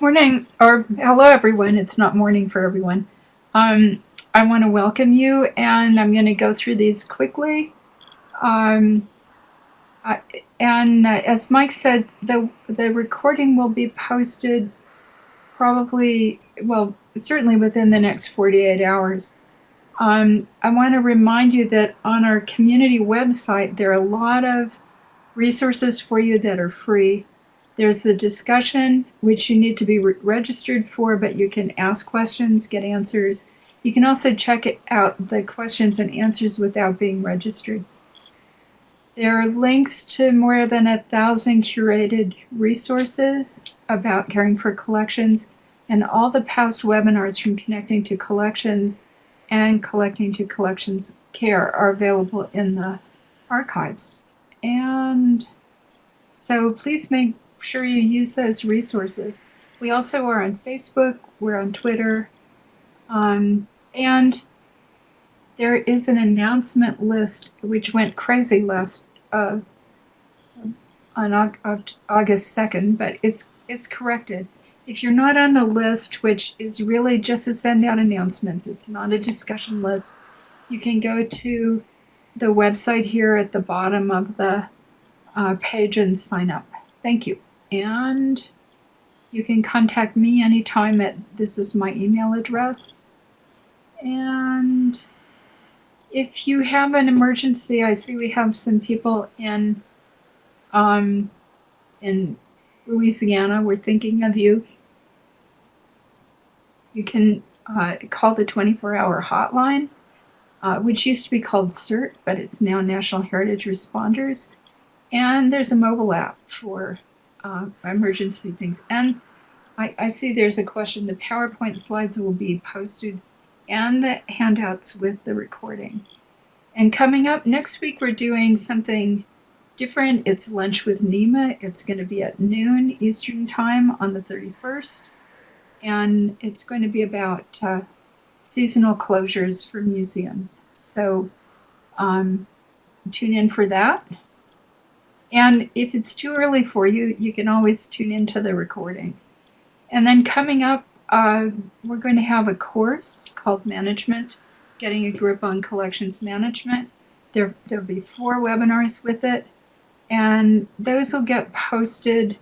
Morning, or hello everyone. It's not morning for everyone. Um, I want to welcome you, and I'm going to go through these quickly. Um, I, and uh, as Mike said, the the recording will be posted probably, well, certainly within the next 48 hours. Um, I want to remind you that on our community website, there are a lot of resources for you that are free. There's the discussion, which you need to be re registered for, but you can ask questions, get answers. You can also check out the questions and answers without being registered. There are links to more than a thousand curated resources about caring for collections, and all the past webinars from Connecting to Collections and Connecting to Collections Care are available in the archives. And so please make sure you use those resources. We also are on Facebook, we're on Twitter, um, and there is an announcement list which went crazy last uh, on August 2nd, but it's it's corrected. If you're not on the list, which is really just to send out announcements, it's not a discussion list, you can go to the website here at the bottom of the uh, page and sign up. Thank you. And you can contact me anytime at this is my email address. And if you have an emergency, I see we have some people in um, in Louisiana. We're thinking of you. You can uh, call the 24-hour hotline, uh, which used to be called CERT, but it's now National Heritage Responders. And there's a mobile app for uh, emergency things. And I, I see there's a question. The PowerPoint slides will be posted and the handouts with the recording. And coming up next week, we're doing something different. It's Lunch with Nima. It's going to be at noon Eastern Time on the 31st. And it's going to be about uh, seasonal closures for museums. So um, tune in for that. And if it's too early for you, you can always tune into the recording. And then coming up, uh, we're going to have a course called Management, Getting a Grip on Collections Management. There, there'll be four webinars with it, and those will get posted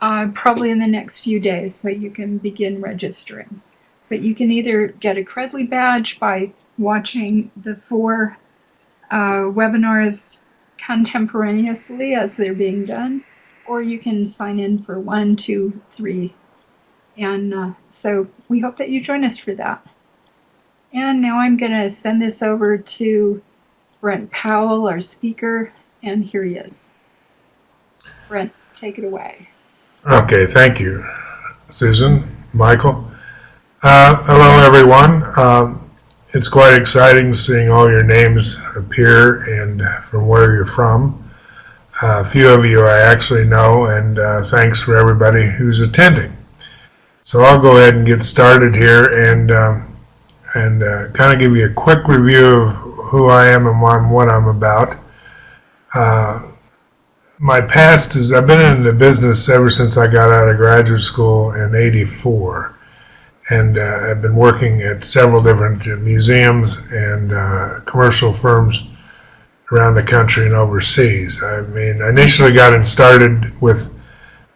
uh, probably in the next few days, so you can begin registering. But you can either get a Credly badge by watching the four uh, webinars contemporaneously as they're being done, or you can sign in for one, two, three. And uh, so we hope that you join us for that. And now I'm going to send this over to Brent Powell, our speaker, and here he is. Brent, take it away. Okay, thank you, Susan, Michael. Uh, hello, everyone. Um, it's quite exciting seeing all your names appear and from where you're from. A few of you I actually know, and uh, thanks for everybody who's attending. So I'll go ahead and get started here and um, and uh, kind of give you a quick review of who I am and what I'm about. Uh, my past is I've been in the business ever since I got out of graduate school in '84 and uh, I've been working at several different museums and uh, commercial firms around the country and overseas. I mean, I initially got in started with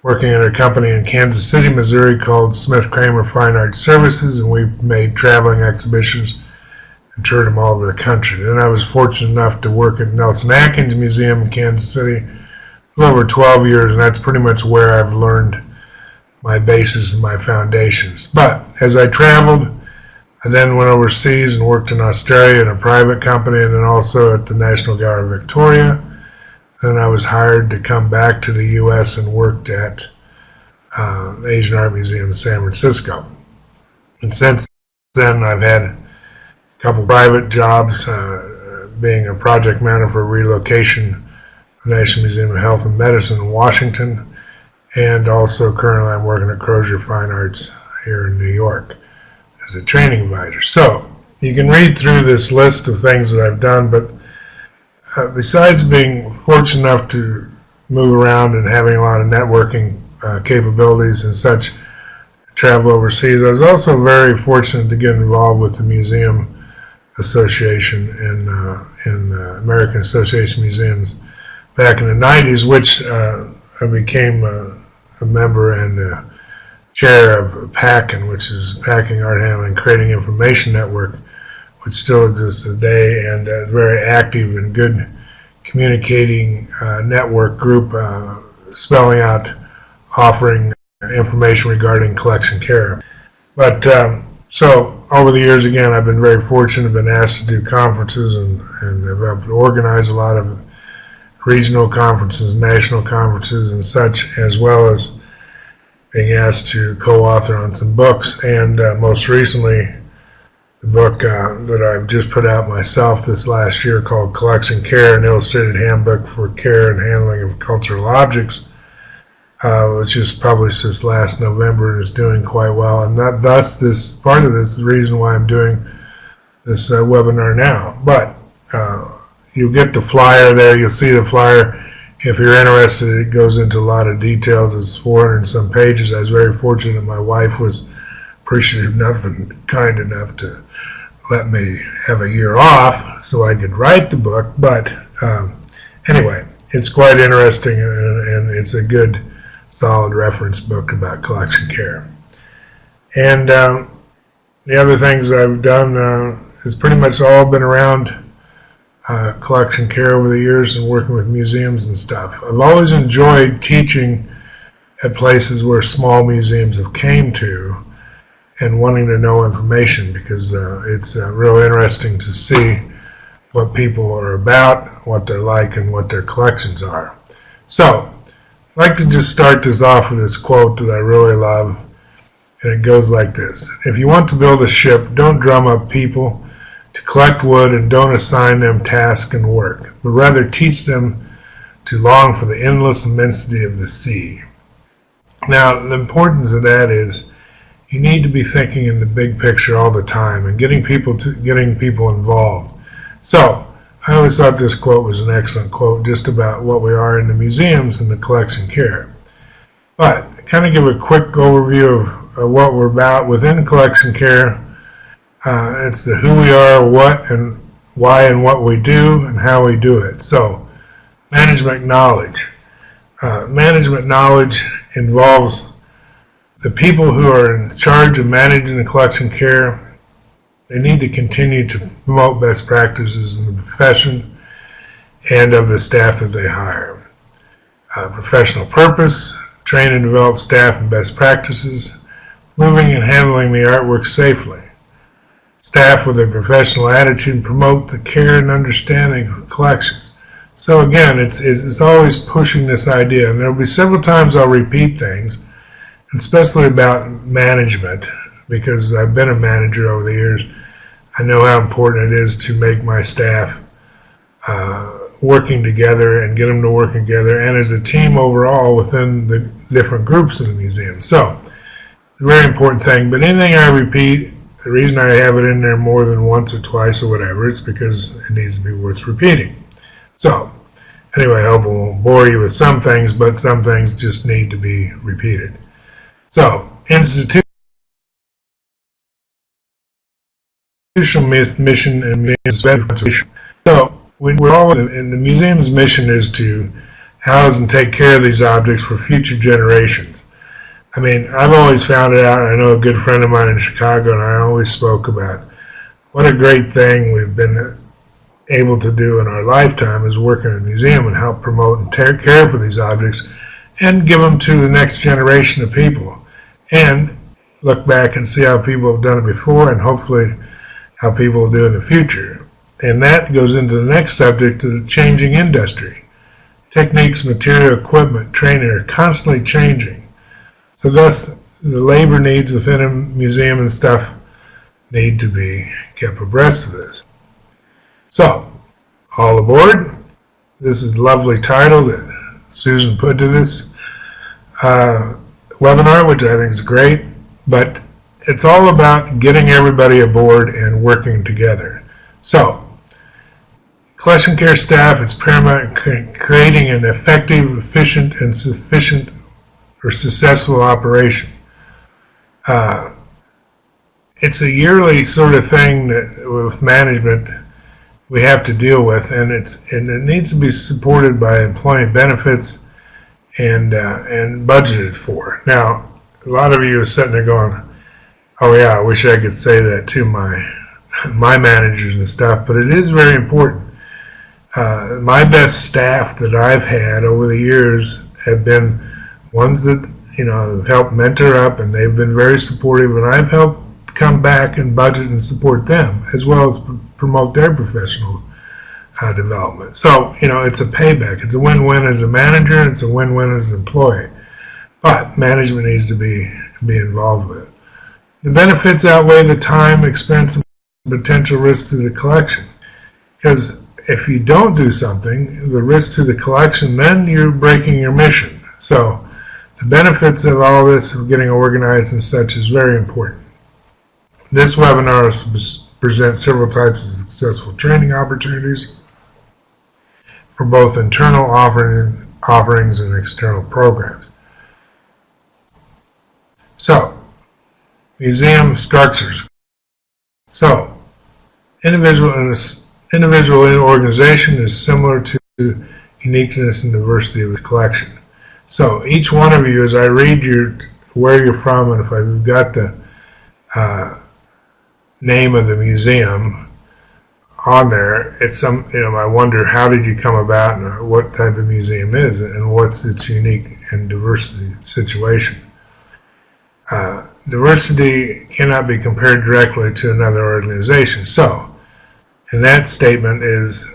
working at a company in Kansas City, Missouri called Smith Kramer Fine Arts Services, and we made traveling exhibitions and toured them all over the country. Then I was fortunate enough to work at Nelson Atkins Museum in Kansas City for over 12 years, and that's pretty much where I've learned my bases and my foundations. But as I traveled, I then went overseas and worked in Australia in a private company and then also at the National Gallery of Victoria. Then I was hired to come back to the U.S. and worked at uh, Asian Art Museum in San Francisco. And since then, I've had a couple private jobs, uh, being a project manager for relocation National Museum of Health and Medicine in Washington, and also currently I'm working at Crozier Fine Arts here in New York as a training advisor. So you can read through this list of things that I've done, but uh, besides being fortunate enough to move around and having a lot of networking uh, capabilities and such, travel overseas. I was also very fortunate to get involved with the Museum Association in, uh, in uh, American Association Museums back in the 90s, which uh, I became a, member and chair of PACCIN, which is Packing, Art Handling, Crating Information Network, which still exists today and a very active and good communicating uh, network group uh, spelling out, offering information regarding collection care. But um, so over the years, again, I've been very fortunate. I've been asked to do conferences and, and I've organized a lot of regional conferences, national conferences and such, as well as being asked to co-author on some books. And uh, most recently, the book uh, that I've just put out myself this last year called Collection Care, an illustrated handbook for care and handling of cultural objects, uh, which is published this last November and is doing quite well. And that, thus, this part of this is the reason why I'm doing this uh, webinar now. But uh, you'll get the flyer there. You'll see the flyer. If you're interested, it goes into a lot of details. It's 400 and some pages. I was very fortunate. My wife was appreciative enough and kind enough to let me have a year off so I could write the book. But um, anyway, it's quite interesting and, and, it's a good, solid reference book about collection care. And um, the other things I've done uh, has pretty much all been around uh, collection care over the years and working with museums and stuff. I've always enjoyed teaching at places where small museums have came to and wanting to know information because uh, it's uh, real interesting to see what people are about, what they're like, and what their collections are. So, I'd like to just start this off with this quote that I really love, and it goes like this. If you want to build a ship, don't drum up people to collect wood and don't assign them task and work, but rather teach them to long for the endless immensity of the sea. Now, the importance of that is you need to be thinking in the big picture all the time and getting people to getting people involved. So I always thought this quote was an excellent quote just about what we are in the museums and the collection care. But kind of give a quick overview of, of what we're about within collection care. Uh, it's the who we are, what and why and what we do and how we do it. So management knowledge. Uh, management knowledge involves the people who are in charge of managing the collection care, they need to continue to promote best practices in the profession and of the staff that they hire. Uh, professional purpose, train and develop staff in best practices, moving and handling the artwork safely. Staff with a professional attitude and promote the care and understanding of collections. So again, it's, it's, it's always pushing this idea, and there will be several times I'll repeat things, especially about management, because I've been a manager over the years. I know how important it is to make my staff uh, working together and get them to work together, and as a team overall within the different groups in the museum. So, it's a very important thing. But anything I repeat, the reason I have it in there more than once or twice or whatever, it's because it needs to be worth repeating. So, anyway, I hope I won't bore you with some things, but some things just need to be repeated. So, institutional mission and. So, we're all in the museum's mission is to house and take care of these objects for future generations. I mean, I've always found it out. I know a good friend of mine in Chicago, and I always spoke about what a great thing we've been able to do in our lifetime is work in a museum and help promote and take care for these objects and give them to the next generation of people and look back and see how people have done it before and hopefully how people will do in the future. And that goes into the next subject of the changing industry. Techniques, material, equipment, training are constantly changing. So thus the labor needs within a museum and stuff need to be kept abreast of this. So, all aboard. This is a lovely title that Susan put to this. Uh, webinar, which I think is great, but it's all about getting everybody aboard and working together. So, collection care staff, it's paramount creating an effective, efficient, and sufficient or successful operation. uh, it's a yearly sort of thing that with management we have to deal with, and it's and it needs to be supported by employee benefits and uh, and budgeted for. Now, a lot of you are sitting there going, "Oh yeah, I wish I could say that to my my managers and stuff," but it is very important. Uh, my best staff that I've had over the years have been ones that you know have helped mentor up, and they've been very supportive, and I've helped come back and budget and support them as well as pr- promote their professional uh, development. So, you know, it's a payback. It's a win-win as a manager, it's a win-win as an employee. But management needs to be be involved with it. The benefits outweigh the time, expense, and potential risk to the collection. Because if you don't do something, the risk to the collection, then you're breaking your mission. So the benefits of all this, of getting organized and such, is very important. This webinar presents several types of successful training opportunities for both internal offering, offerings and external programs. So, museum structures. So, individual in individual in organization is similar to uniqueness and diversity of the collection. So each one of you, as I read your where you're from, and if I've got the uh, name of the museum on there, it's some, you know, I wonder how did you come about and what type of museum is it and what's its unique and diversity situation. Uh, diversity cannot be compared directly to another organization. So, and that statement is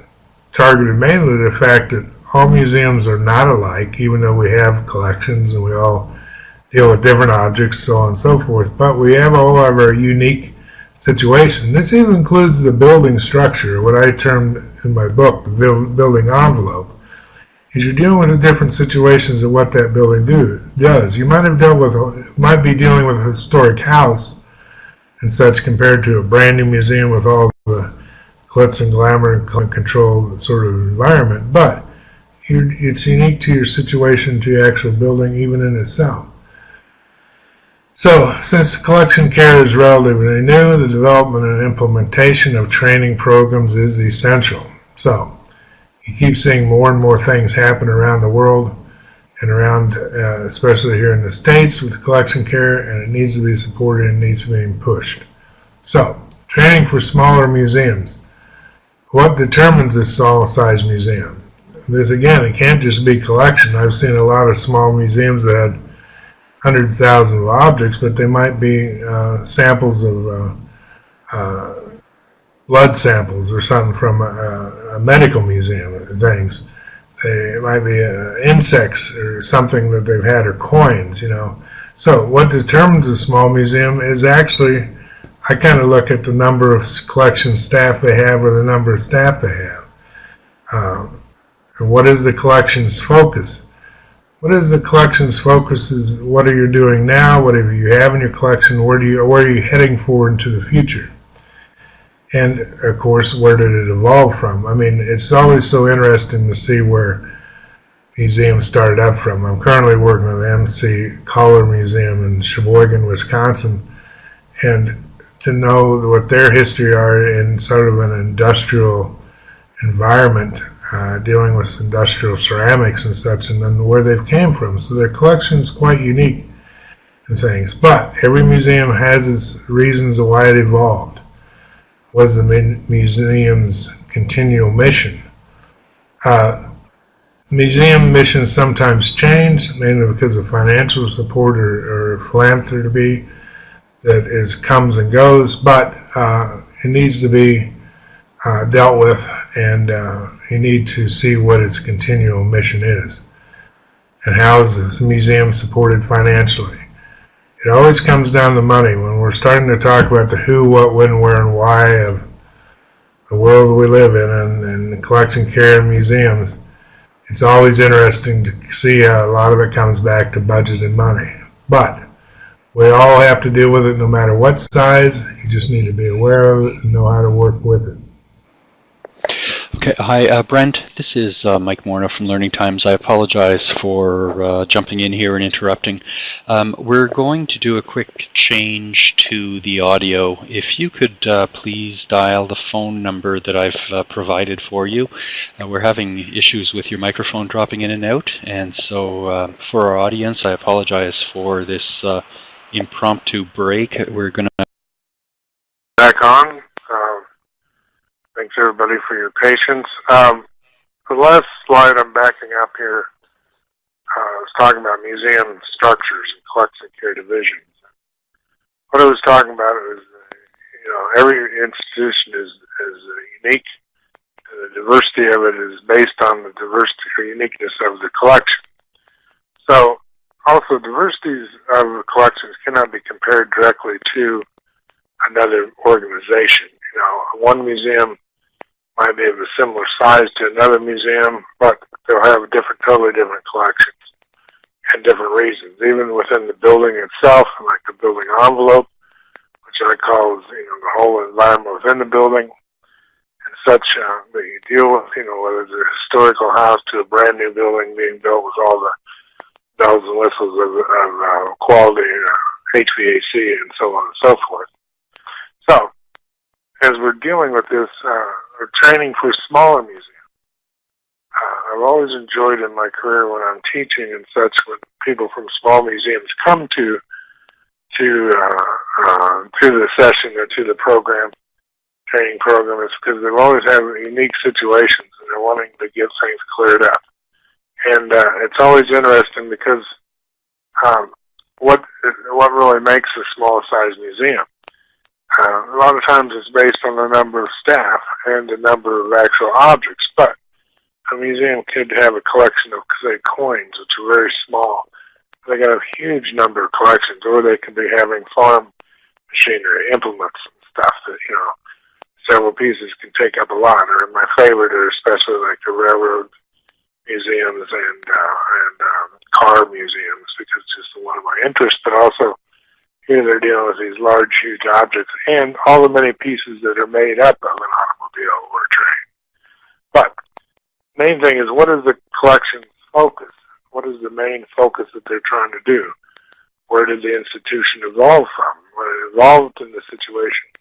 targeted mainly to the fact that all museums are not alike, even though we have collections and we all deal with different objects, so on and so forth. But we have all of our unique situation. This even includes the building structure, what I termed in my book the building envelope. Is you're dealing with the different situations of what that building do, does. You might have dealt with, might be dealing with a historic house and such compared to a brand new museum with all the glitz and glamour and control sort of environment, but it's unique to your situation, to your actual building, even in itself. So, since collection care is relatively new, the development and implementation of training programs is essential. So, you keep seeing more and more things happen around the world and around, uh, especially here in the States with collection care, and it needs to be supported and needs to be pushed. So, training for smaller museums. What determines this small size museum? This again, it can't just be collection. I've seen a lot of small museums that had hundreds of thousands of objects, but they might be uh, samples of uh, uh, blood samples or something from a, a medical museum things. They, it might be uh, insects or something that they've had or coins, you know. So what determines a small museum is actually, I kind of look at the number of collection staff they have or the number of staff they have. Um, and what is the collection's focus? What is the collection's focus? Is what are you doing now? What do you have in your collection? Where do you where are you heading for into the future? And of course, where did it evolve from? I mean, it's always so interesting to see where museums started up from. I'm currently working with MC Kohler Museum in Sheboygan, Wisconsin, and to know what their history are in sort of an industrial environment uh, dealing with industrial ceramics and such, and then where they've came from. So their collection is quite unique and things. But every museum has its reasons why it evolved. Was the museum's continual mission? Uh, museum missions sometimes change, mainly because of financial support or, or philanthropy that is comes and goes, but uh, it needs to be uh, dealt with and uh, you need to see what its continual mission is and how is this museum supported financially. It always comes down to money. When we're starting to talk about the who, what, when, where, and why of the world we live in and, and collection care and museums, it's always interesting to see how a lot of it comes back to budget and money. But we all have to deal with it no matter what size. You just need to be aware of it and know how to work with it. Okay, hi, uh, Brent. This is uh, Mike Morna from Learning Times. I apologize for uh, jumping in here and interrupting. Um, we're going to do a quick change to the audio. If you could uh, please dial the phone number that I've uh, provided for you. Uh, we're having issues with your microphone dropping in and out, and so for our audience, I apologize for this impromptu break. We're going to back on. Um, thanks everybody for your patience. Um, the last slide I'm backing up here uh, was talking about museum structures and collection care divisions. What I was talking about is, you know, every institution is, is unique. And the diversity of it is based on the diversity or uniqueness of the collection. So, also, diversities of the collections cannot be compared directly to another organization. You know, one museum might be of a similar size to another museum, but they'll have a different, totally different collections and different reasons. Even within the building itself, like the building envelope, which I call you know the whole environment within the building and such uh, that you deal with. You know, whether it's a historical house to a brand new building being built with all the bells and whistles of, of uh, quality uh, HVAC and so on and so forth. So, as we're dealing with this, uh, training for smaller museums, uh, I've always enjoyed in my career when I'm teaching and such, when people from small museums come to to uh, uh, to the session or to the program, training program, is because they've always had unique situations and they're wanting to get things cleared up. And uh, it's always interesting because um, what what really makes a small size museum uh, a lot of times it's based on the number of staff and the number of actual objects, but a museum could have a collection of, say, coins, which are very small. They got a huge number of collections, or they could be having farm machinery, implements, and stuff that, you know, several pieces can take up a lot. Or my favorite are especially like the railroad museums and, uh, and um, car museums because it's just one of my interests, but also here they're dealing with these large, huge objects and all the many pieces that are made up of an automobile or a train. But main thing is what is the collection's focus? What is the main focus that they're trying to do? Where did the institution evolve from? When it evolved in the situation,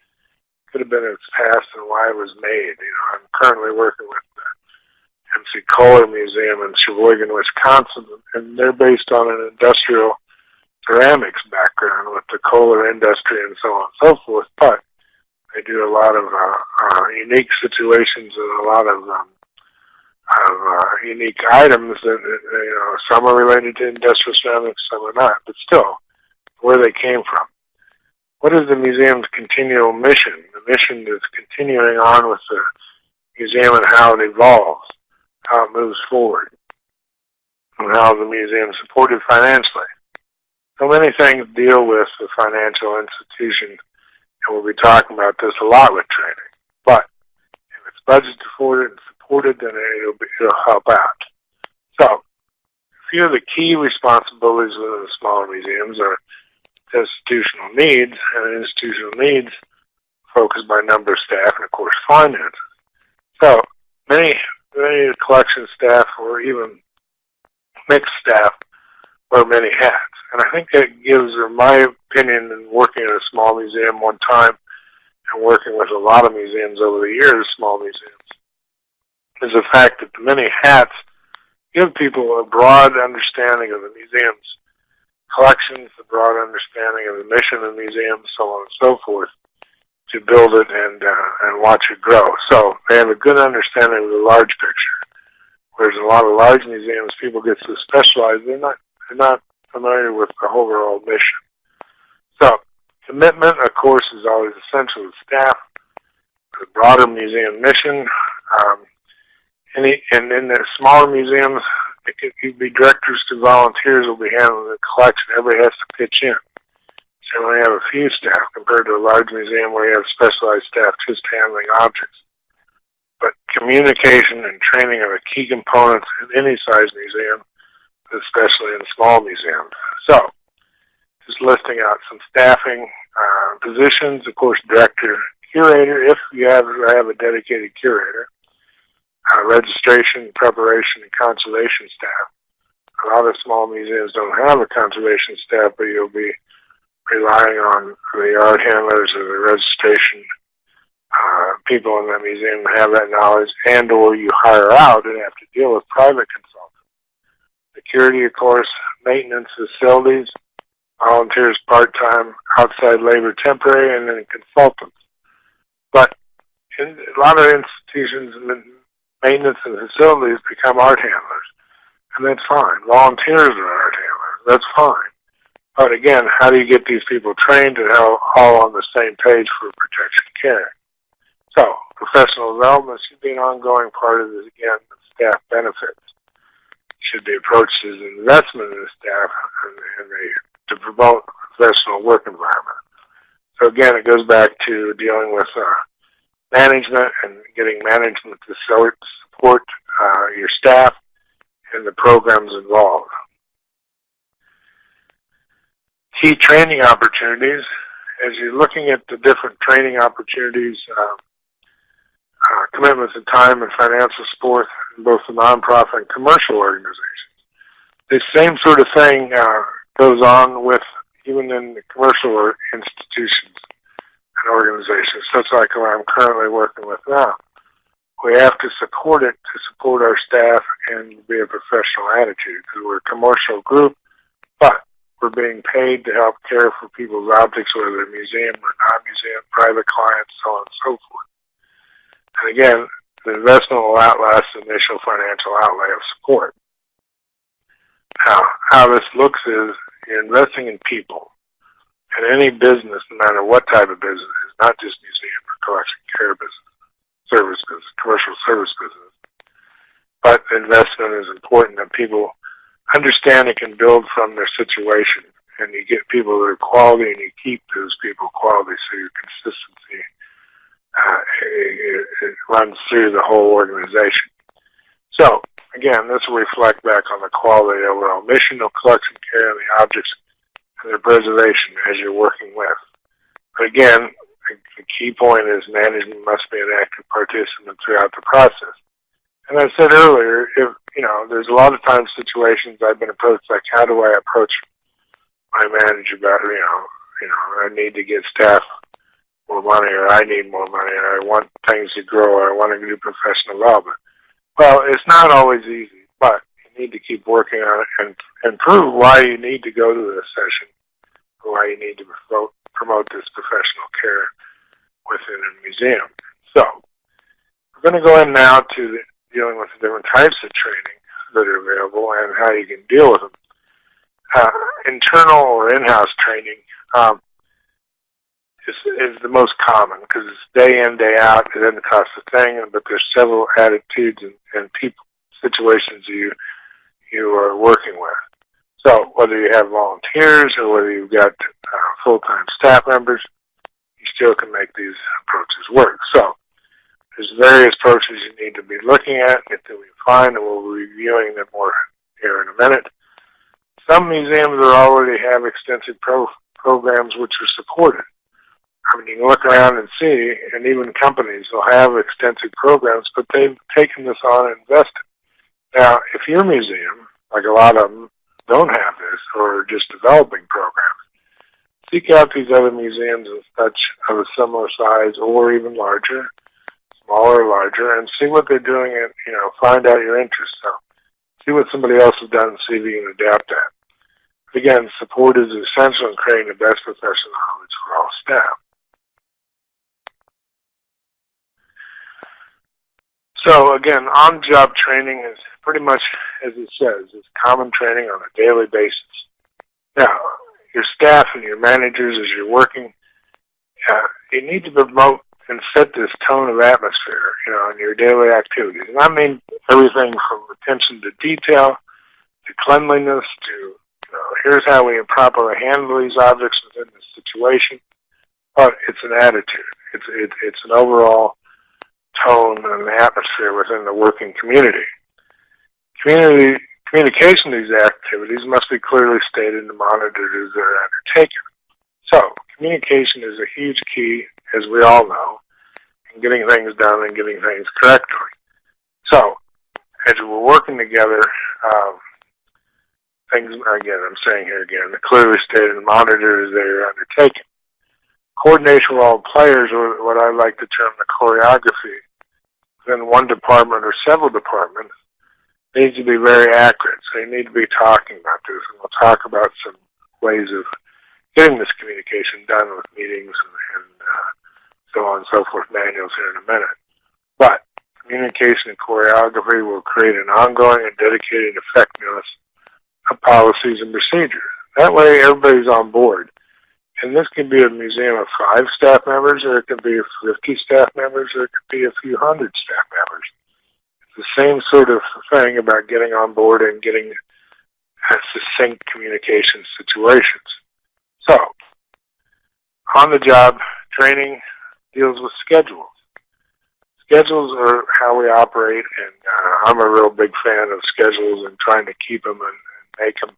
could have been its past and why it was made. You know, I'm currently working with the MC Kohler Museum in Sheboygan, Wisconsin, and they're based on an industrial ceramics background with the Kohler industry and so on and so forth, but they do a lot of uh, uh, unique situations and a lot of um, of uh, unique items that you know some are related to industrial ceramics, some are not, but still where they came from. What is the museum's continual mission? The mission is continuing on with the museum and how it evolves, how it moves forward, and how the museum is supported financially. So many things deal with the financial institution, and we'll be talking about this a lot with training. But if it's budgeted for and supported, then it'll, be, it'll help out. So, a few of the key responsibilities within the smaller museums are institutional needs, and institutional needs focused by number of staff and, of course, finances. So, many, many collection staff or even mixed staff wear many hats. And I think that gives, in my opinion, in working at a small museum one time and working with a lot of museums over the years, small museums, is the fact that the many hats give people a broad understanding of the museum's collections, a broad understanding of the mission of the museum, so on and so forth, to build it and uh, and watch it grow. So they have a good understanding of the large picture. Whereas a lot of large museums, people get so specialized, they're not they're not familiar with the overall mission. So, commitment, of course, is always essential to staff, the broader museum mission. Um, any, and in the smaller museums, it could be directors to volunteers will be handling the collection. Everybody has to pitch in. So we have a few staff compared to a large museum where you have specialized staff just handling objects. But communication and training are the key components in any size museum especially in small museums. So, just listing out some staffing uh, positions, of course, director, curator, if you have, have a dedicated curator. uh, registration, preparation, and conservation staff. A lot of small museums don't have a conservation staff, but you'll be relying on the art handlers or the registration uh, people in the museum have that knowledge, and or you hire out and have to deal with private. Security, of course, maintenance, facilities, volunteers, part-time, outside labor, temporary, and then consultants. But in a lot of institutions, maintenance and facilities become art handlers, and that's fine. Volunteers are art handlers, that's fine. But again, how do you get these people trained and how all on the same page for protection care? So, professional development should be an ongoing part of this, again, staff benefits. Should be approached as an investment in the staff and, and the, to promote professional work environment. So again, it goes back to dealing with uh, management and getting management to support uh, your staff and the programs involved. Key training opportunities, as you're looking at the different training opportunities, uh, uh, commitments of time and financial support in both the nonprofit and commercial organizations. The same sort of thing uh, goes on with even in the commercial institutions and organizations, such like what I'm currently working with now. We have to support it to support our staff and be a professional attitude because we're a commercial group, but we're being paid to help care for people's objects, whether they're museum or non-museum, private clients, so on and so forth. And again, the investment will outlast the initial financial outlay of support. Now, how this looks is you're investing in people. And any business, no matter what type of business, is not just museum or collection care business, service business, commercial service business. But investment is important that people understand and can build from their situation. And you get people that are quality and you keep those people quality so your consistency uh, it, it runs through the whole organization. So, again, this will reflect back on the quality of overall mission of collection care and the objects and their preservation as you're working with. But again, the key point is management must be an active participant throughout the process. And I said earlier, if you know, there's a lot of times situations I've been approached like, how do I approach my manager about, you know, you know, I need to get staff more money, or I need more money, or I want things to grow, or I want to do professional development. Well, it's not always easy, but you need to keep working on it and, and prove why you need to go to this session, why you need to promote, promote this professional care within a museum. So, we're going to go in now to dealing with the different types of training that are available and how you can deal with them. Uh, internal or in-house training. Um, is, is the most common because it's day in, day out. It doesn't cost a thing, but there's several attitudes and, and people situations you you are working with. So whether you have volunteers or whether you've got uh, full-time staff members, you still can make these approaches work. So there's various approaches you need to be looking at until we find, and we'll be reviewing them more here in a minute. Some museums already have extensive pro programs which are supported. I mean, you can look around and see, and even companies will have extensive programs, but they've taken this on and invested. Now, if your museum, like a lot of them, don't have this or are just developing programs, seek out these other museums and such of a similar size or even larger, smaller or larger, and see what they're doing and, you know, find out your interest. So, see what somebody else has done and see if you can adapt that. Again, support is essential in creating the best professional knowledge for all staff. So again, on-job training is pretty much as it says, it's common training on a daily basis. Now, your staff and your managers as you're working, uh, you need to promote and set this tone of atmosphere, you know, in your daily activities. And I mean everything from attention to detail, to cleanliness, to, you know, here's how we properly handle these objects within the situation. But it's an attitude. It's, it, it's an overall tone and atmosphere within the working community. Community communication these activities must be clearly stated and monitored as they're undertaken. So, communication is a huge key, as we all know, in getting things done and getting things correctly. So, as we're working together, um, things, again, I'm saying here again, the clearly stated monitors they're undertaken. Coordination with all players, or what I like to term the choreography, within one department or several departments, needs to be very accurate. So you need to be talking about this, and we'll talk about some ways of getting this communication done with meetings and, and uh, so on and so forth, manuals here in a minute. But communication and choreography will create an ongoing and dedicated effectiveness of policies and procedures. That way everybody's on board. And this can be a museum of five staff members, or it can be 50 staff members, or it could be a few hundred staff members. It's the same sort of thing about getting on board and getting succinct communication situations. So, on the job training deals with schedules. Schedules are how we operate, and uh, I'm a real big fan of schedules and trying to keep them and, and make them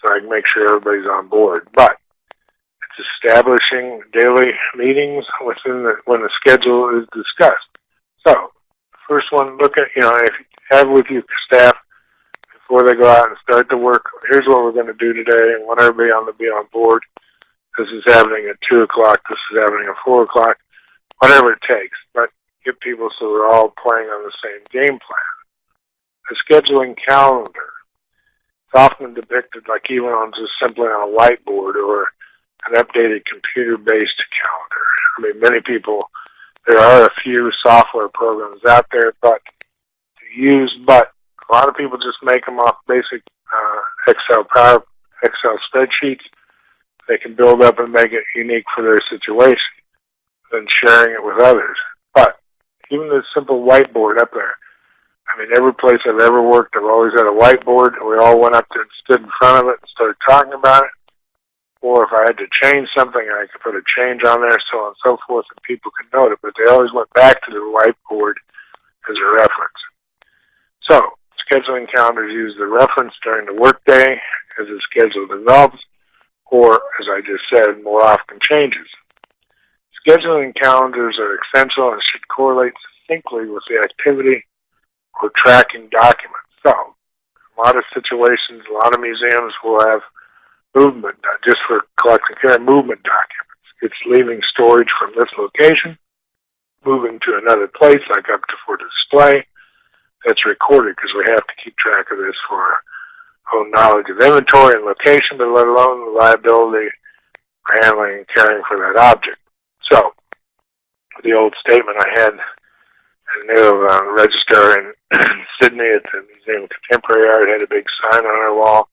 so I can make sure everybody's on board. But establishing daily meetings within the when the schedule is discussed. So, first one, look at you know if you have with your staff before they go out and start the work. Here's what we're going to do today, and want everybody on to be on board. This is happening at two o'clock. This is happening at four o'clock. Whatever it takes, but get people so we're all playing on the same game plan. The scheduling calendar. It's often depicted like even on just simply on a whiteboard or an updated computer-based calendar. I mean, many people, there are a few software programs out there, but to use, but a lot of people just make them off basic uh, Excel power, Excel spreadsheets. They can build up and make it unique for their situation, than sharing it with others. But even the simple whiteboard up there. I mean, every place I've ever worked, I've always had a whiteboard, and we all went up there and stood in front of it and started talking about it. Or if I had to change something, I could put a change on there, so on and so forth, and people could note it. But they always went back to the whiteboard as a reference. So, scheduling calendars use the reference during the workday as the schedule develops, or, as I just said, more often changes. Scheduling calendars are essential and should correlate succinctly with the activity or tracking documents. So, a lot of situations, a lot of museums will have movement, just for collecting care, movement documents. It's leaving storage from this location, moving to another place, like up to for display. That's recorded because we have to keep track of this for our own knowledge of inventory and location, but let alone the liability for handling and caring for that object. So, the old statement I had a new uh, registrar in Sydney at the Museum of Contemporary Art had a big sign on our wall.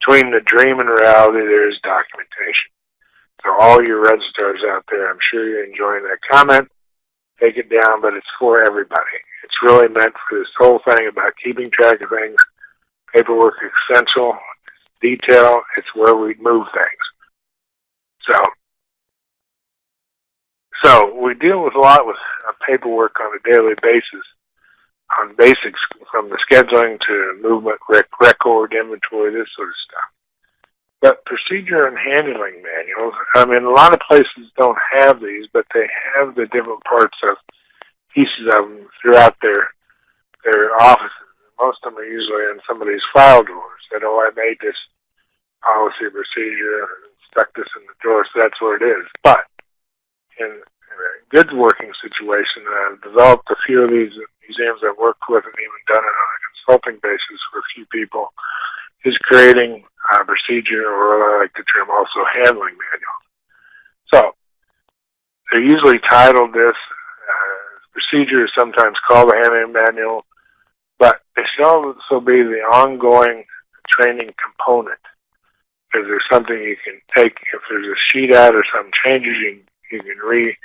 Between the dream and reality, there is documentation. So all your red stars out there, I'm sure you're enjoying that comment. Take it down, but it's for everybody. It's really meant for this whole thing about keeping track of things. Paperwork essential. Detail, it's where we move things. So so we deal with a lot with uh, paperwork on a daily basis, on basics from the scheduling to movement, rec record, inventory, this sort of stuff. But procedure and handling manuals, I mean, a lot of places don't have these, but they have the different parts of pieces of them throughout their their offices. Most of them are usually in some of these file drawers. That oh, I made this policy procedure, stuck this in the drawer, so that's where it is. But in a good working situation. I've developed a few of these museums I've worked with and even done it on a consulting basis for a few people, is creating a procedure, or what I like to term also handling manual. So, they're usually titled this, uh, procedure is sometimes called a handling manual, but it should also be the ongoing training component. If there's something you can take, if there's a sheet out or some changes, you, you can re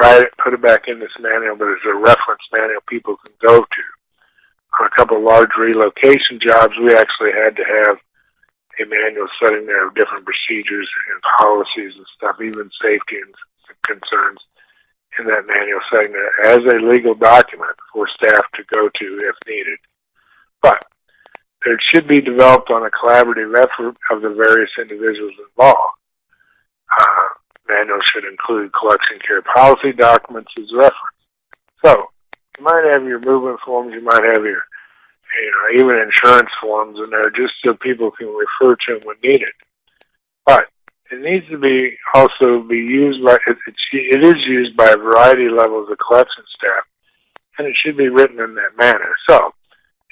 write it, put it back in this manual, but it's a reference manual people can go to. On a couple of large relocation jobs, we actually had to have a manual setting there of different procedures and policies and stuff, even safety and concerns in that manual setting there as a legal document for staff to go to if needed. But it should be developed on a collaborative effort of the various individuals involved. Uh, manual should include collection care policy documents as reference. So, you might have your movement forms, you might have your you know, even insurance forms in there just so people can refer to them when needed. But it needs to be also be used by, it, it is used by a variety of levels of collection staff, and it should be written in that manner. So,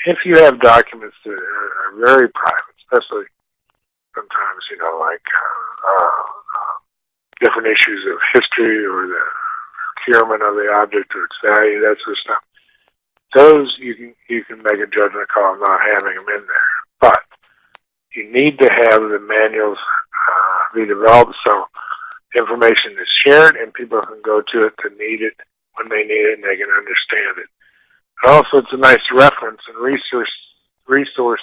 if you have documents that are, are very private, especially sometimes, you know, like uh, uh, different issues of history or the procurement of the object or its value, that sort of stuff. Those you can you can make a judgment call not having them in there, but you need to have the manuals uh, be developed so information is shared and people can go to it to need it when they need it and they can understand it. And also, it's a nice reference and resource resource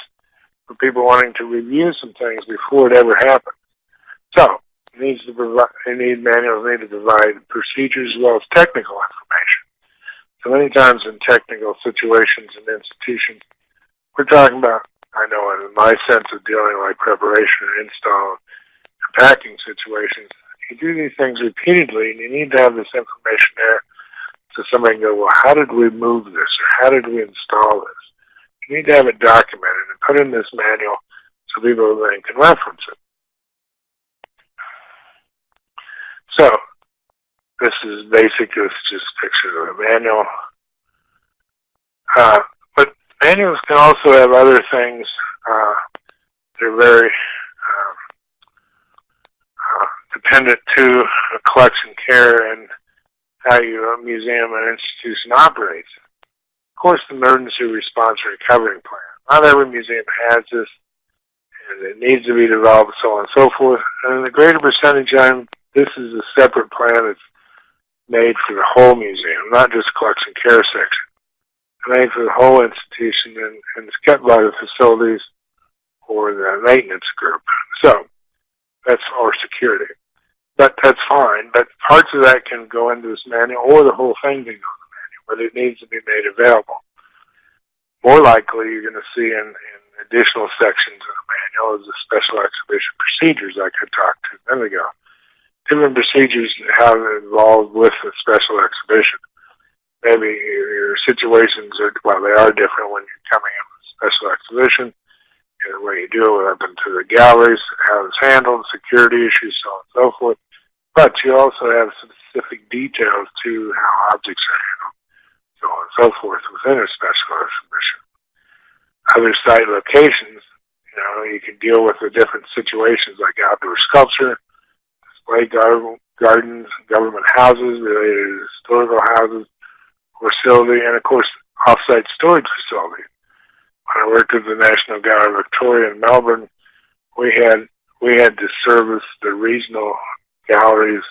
for people wanting to review some things before it ever happens. So, needs to provide, it need manuals need to provide procedures as well as technical information. So many times in technical situations and institutions, we're talking about, I know in my sense of dealing like preparation and install and packing situations, you do these things repeatedly and you need to have this information there so somebody can go, well, how did we move this or how did we install this? You need to have it documented and put in this manual so people then can reference it. So, this is basic, it's just pictures of a manual. Uh, but manuals can also have other things uh, that are very um, uh, dependent to collection care and how your museum and institution operates. Of course, the emergency response recovery plan. Not every museum has this, and it needs to be developed, so on and so forth. And the greater percentage time, this is a separate plan that's made for the whole museum, not just collection care section. Made for the whole institution, and, and it's kept by the facilities or the maintenance group. So that's our security but that's fine. But parts of that can go into this manual, or the whole thing can go in the manual, but it needs to be made available. More likely, you're going to see in, in additional sections of the manual is the special exhibition procedures, I talked to a minute ago. Different procedures have involved with the special exhibition. Maybe your situations are, well, they are different when you're coming in with a special exhibition and the way you deal with up into the galleries, how it's handled, security issues, so on and so forth. But you also have specific details to how objects are handled, so on and so forth within a special exhibition. Other site locations, you know, you can deal with the different situations like outdoor sculpture, display gar- gardens, government houses related to historical houses, facility, and of course, off-site storage facility. when I worked at the National Gallery of Victoria in Melbourne, we had we had to service the regional galleries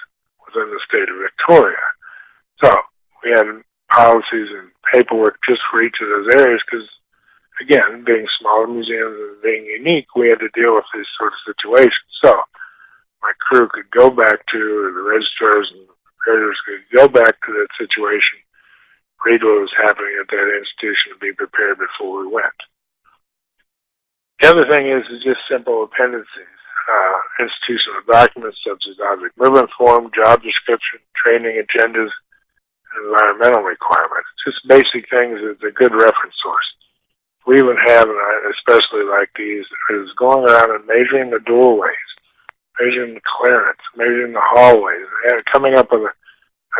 within the state of Victoria. So we had policies and paperwork just for each of those areas because, again, being smaller museums and being unique, we had to deal with these sort of situations. So my crew could go back to, the registrars and preparators could go back to that situation, read what was happening at that institution, and be prepared before we went. The other thing is, is just simple appendices. Uh, institutional documents such as object movement form, job description, training agendas, environmental requirements. Just basic things that's a good reference source. We even have, especially like these, is going around and measuring the doorways, measuring the clearance, measuring the hallways, and coming up with a,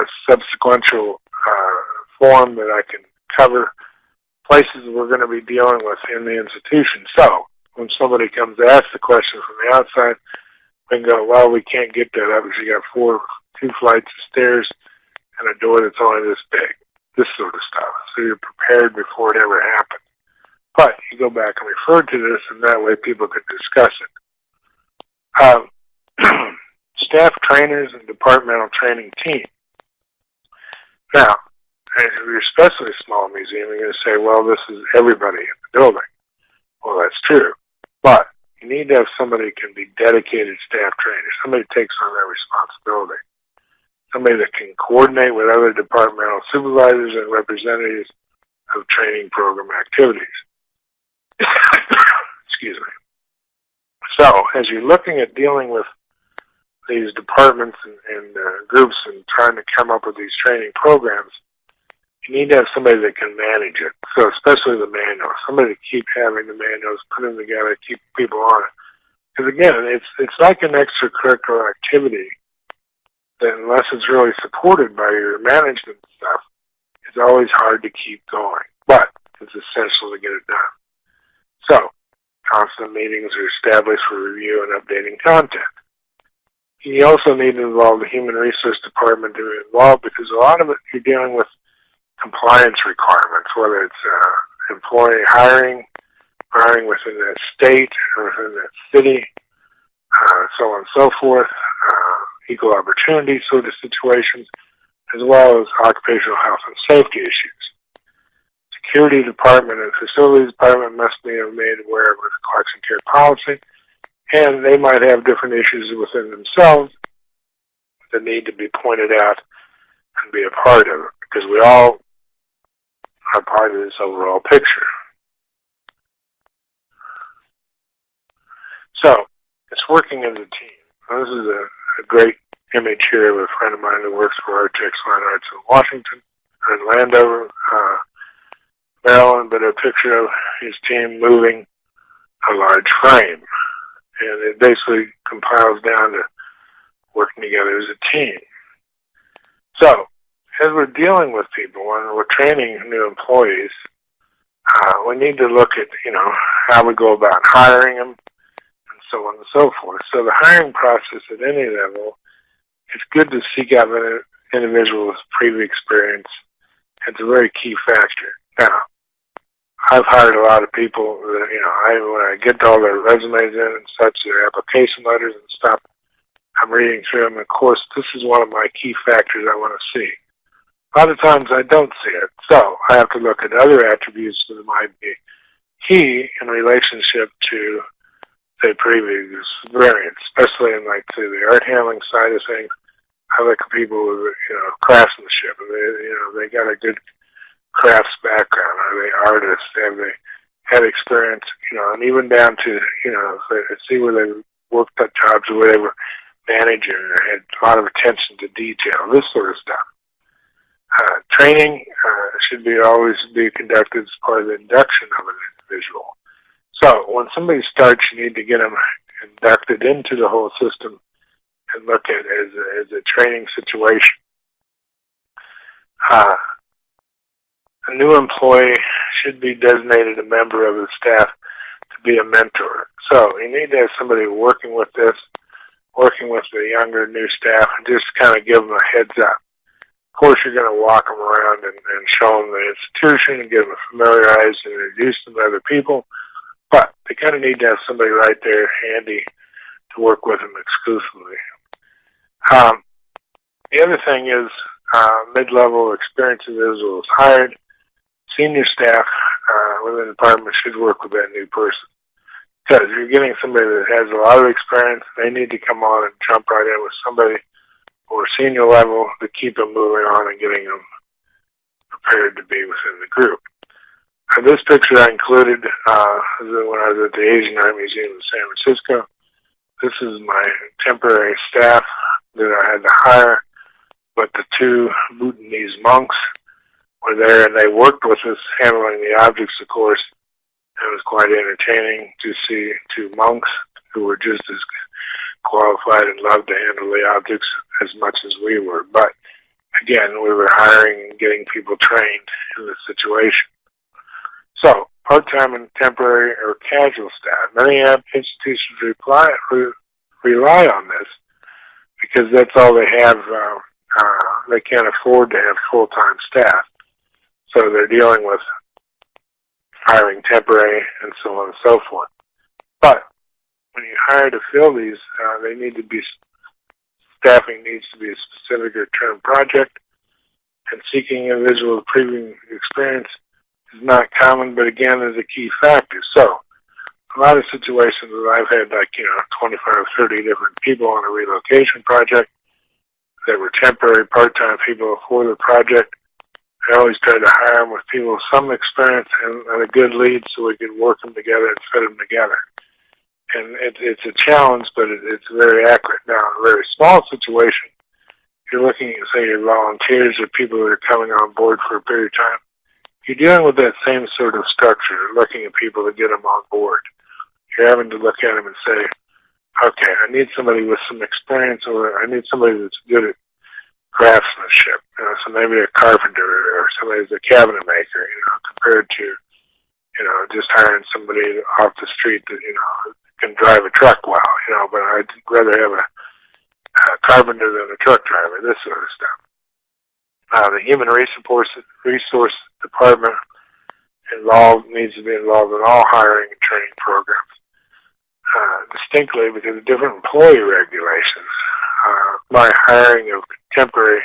a subsequential uh, form that I can cover places we're going to be dealing with in the institution. So when somebody comes to ask the question from the outside, we can go, well, we can't get that up because you got four, two flights of stairs and a door that's only this big. This sort of stuff. So you're prepared before it ever happens. But you go back and refer to this, and that way people can discuss it. Um, staff trainers and departmental training team. Now, if you're especially a small museum, you're going to say, well, this is everybody in the building. Well, that's true. But you need to have somebody who can be dedicated staff trainers, somebody who takes on that responsibility, somebody that can coordinate with other departmental supervisors and representatives of training program activities. Excuse me. So, as you're looking at dealing with these departments and, and uh, groups and trying to come up with these training programs, you need to have somebody that can manage it. So especially the manual, somebody to keep having the manuals, put them together, keep people on it. Because again, it's it's like an extracurricular activity that unless it's really supported by your management stuff, it's always hard to keep going. But it's essential to get it done. So constant meetings are established for review and updating content. You also need to involve the human resource department to be involved because a lot of it you're dealing with compliance requirements, whether it's uh, employee hiring, hiring within that state or within that city, uh, so on and so forth, uh, equal opportunity sort of situations, as well as occupational health and safety issues. Security department and facilities department must be made aware of the collection care policy, and they might have different issues within themselves that need to be pointed out and be a part of it, because we all are part of this overall picture. So, it's working as a team. This is a, a great image here of a friend of mine who works for Artex Fine Arts in Washington, in Landover, uh, Maryland, but a picture of his team moving a large frame. And it basically compiles down to working together as a team. So, as we're dealing with people and we're training new employees, uh, we need to look at, you know, how we go about hiring them and so on and so forth. So the hiring process at any level, it's good to seek out an individual with previous experience. It's a very key factor. Now, I've hired a lot of people that, you know, I, when I get all their resumes in and such, their application letters and stuff, I'm reading through them. Of course, this is one of my key factors I want to see. A lot of times I don't see it, so I have to look at other attributes that might be key in relationship to say previous experience, especially in like say the art handling side of things. I look at people with you know craftsmanship, they you know they got a good crafts background. Are they artists? Have they had experience? You know, and even down to you know see where they worked at jobs or where they were managing or had a lot of attention to detail, this sort of stuff. Uh, training uh, should be always be conducted as part of the induction of an individual. So when somebody starts, you need to get them inducted into the whole system and look at it as a, as a training situation. Uh, a new employee should be designated a member of the staff to be a mentor. So you need to have somebody working with this, working with the younger new staff, and just kind of give them a heads up. Of course, you're going to walk them around and, and show them the institution and get them familiarized and introduce them to other people. But they kind of need to have somebody right there handy to work with them exclusively. Um, the other thing is uh, mid-level experienced individuals hired. Senior staff uh, within the department should work with that new person. Because you're getting somebody that has a lot of experience, they need to come on and jump right in with somebody or senior level to keep them moving on and getting them prepared to be within the group. And this picture I included uh, when I was at the Asian Art Museum in San Francisco. This is my temporary staff that I had to hire, but the two Bhutanese monks were there and they worked with us handling the objects, of course. It was quite entertaining to see two monks who were just as qualified and loved to handle the objects as much as we were. But again, we were hiring and getting people trained in the situation. So, part-time and temporary or casual staff. Many institutions reply, re, rely on this because that's all they have. Uh, uh, they can't afford to have full-time staff. So they're dealing with hiring temporary and so on and so forth. But when you hire to fill these, uh, they need to be staffing needs to be a specific or term project, and seeking individual with previous experience is not common, but again is a key factor. So, a lot of situations that I've had, like you know, 25 or 30 different people on a relocation project that were temporary part-time people for the project. I always try to hire them with people with some experience and, and a good lead so we can work them together and fit them together and it, it's a challenge, but it, it's very accurate. Now, in a very small situation, you're looking at, say, your volunteers or people that are coming on board for a period of time, you're dealing with that same sort of structure, looking at people to get them on board. You're having to look at them and say, okay, I need somebody with some experience or I need somebody that's good at craftsmanship. You know, so maybe a carpenter or somebody who's a cabinet maker, you know, compared to, you know, just hiring somebody off the street that, you know, can drive a truck well, you know, but I'd rather have a, a carpenter than a truck driver, this sort of stuff. Uh, the human resource, resource department involved needs to be involved in all hiring and training programs uh, distinctly because of different employee regulations. My hiring of temporary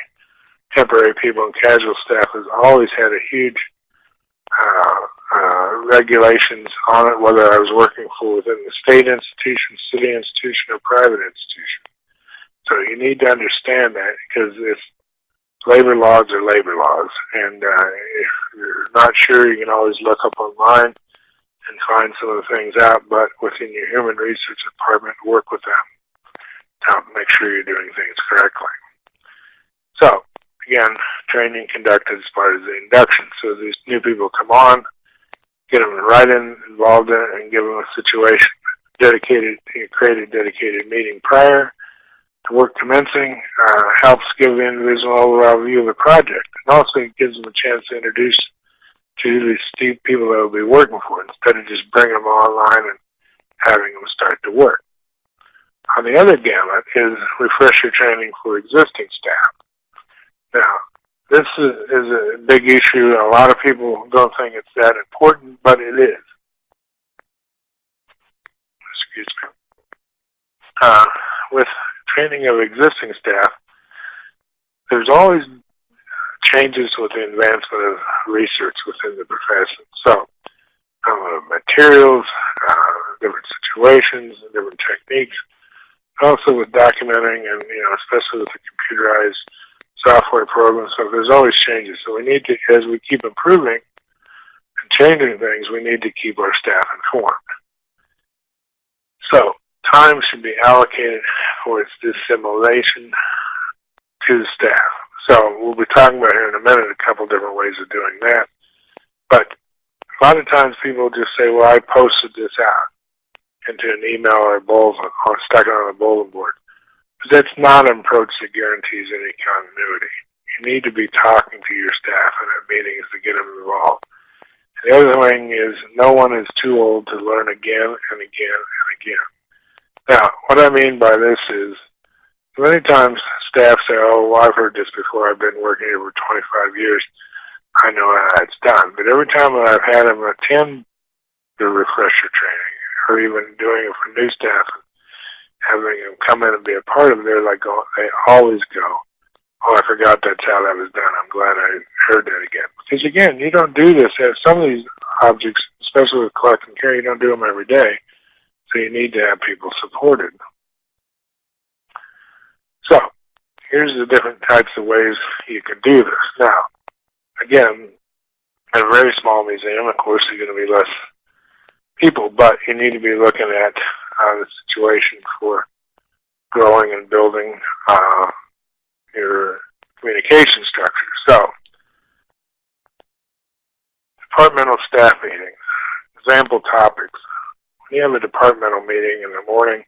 temporary people and casual staff has always had a huge uh, uh, regulations on it, whether I was working for within the state institution, city institution, or private institution. So you need to understand that because if labor laws are labor laws, and uh, if you're not sure, you can always look up online and find some of the things out. But within your human research department, work with them to make sure you're doing things correctly. So again, training conducted as part of the induction. So these new people come on, get them right in, involved in it, and give them a situation. Dedicated, create a dedicated meeting prior to work commencing, uh, helps give the individual overall view of the project, and also gives them a chance to introduce to these people that will be working for it, instead of just bringing them online and having them start to work. On the other gamut is refresher training for existing staff. Now, this is, is a big issue. A lot of people don't think it's that important, but it is. Excuse me. Uh, with training of existing staff, there's always changes with the advancement of research within the profession. So, uh, materials, uh, different situations, different techniques, also with documenting and, you know, especially with the computerized software programs, so there's always changes. So we need to, as we keep improving and changing things, we need to keep our staff informed. So time should be allocated for its dissimulation to the staff. So we'll be talking about here in a minute a couple different ways of doing that. But a lot of times people just say, well, I posted this out into an email or a bulletin or stuck on a bulletin board. But that's not an approach that guarantees any continuity. You need to be talking to your staff and at meetings to get them involved. The other thing is no one is too old to learn again and again and again. Now, what I mean by this is many times staff say, oh, well, I've heard this before. I've been working here for 25 years. I know how it's done. But every time that I've had them attend the refresher training or even doing it for new staff, having them come in and be a part of it, they're like, oh, they always go, oh, I forgot that's how that was done. I'm glad I heard that again. Because again, you don't do this. Some of these objects, especially with collect and care, you don't do them every day. So you need to have people supported. So, here's the different types of ways you can do this. Now, again, in a very small museum, of course, there's going to be less people, but you need to be looking at uh, the situation for growing and building uh, your communication structure. So, departmental staff meetings, example topics. When you have a departmental meeting in the morning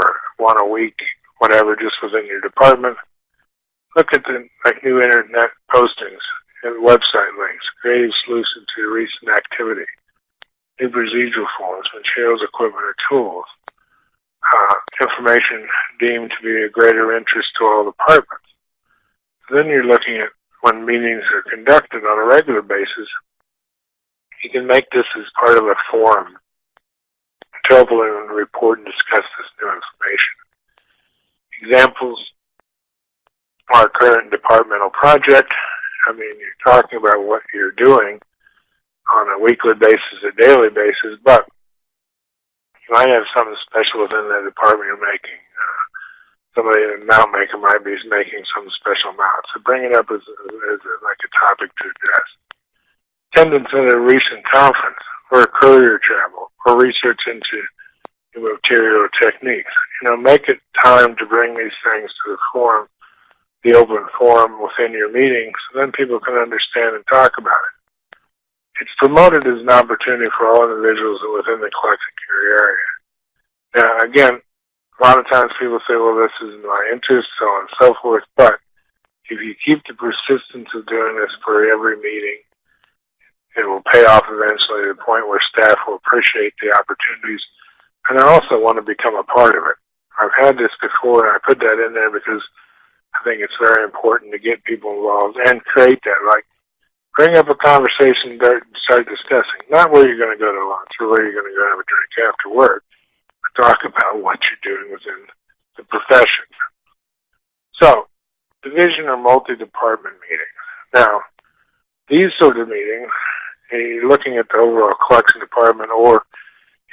or one a week, whatever, just within your department, look at the like new internet postings and website links, creative solutions to recent activity, new procedural forms, materials, equipment, or tools, uh, information deemed to be of greater interest to all departments. Then you're looking at when meetings are conducted on a regular basis, you can make this as part of a forum to and report and discuss this new information. Examples are current departmental project. I mean, you're talking about what you're doing on a weekly basis, a daily basis, but you might have something special within the department you're making. Uh, somebody, a mount maker might be making some special mount. So bring it up as, as a, like a topic to address. Attendance at a recent conference or courier travel or research into new material techniques. You know, make it time to bring these things to the forum the open forum within your meeting so then people can understand and talk about it. It's promoted as an opportunity for all individuals within the collection care area. Now, again, a lot of times people say, well, this is in my interest, so on and so forth, but if you keep the persistence of doing this for every meeting, it will pay off eventually to the point where staff will appreciate the opportunities and I also want to become a part of it. I've had this before and I put that in there because I think it's very important to get people involved and create that. Like, bring up a conversation, start, start discussing. Not where you're going to go to lunch or where you're going to go have a drink after work, but talk about what you're doing within the profession. So, division or multi-department meetings. Now, these sort of meetings, eh, you're looking at the overall collection department or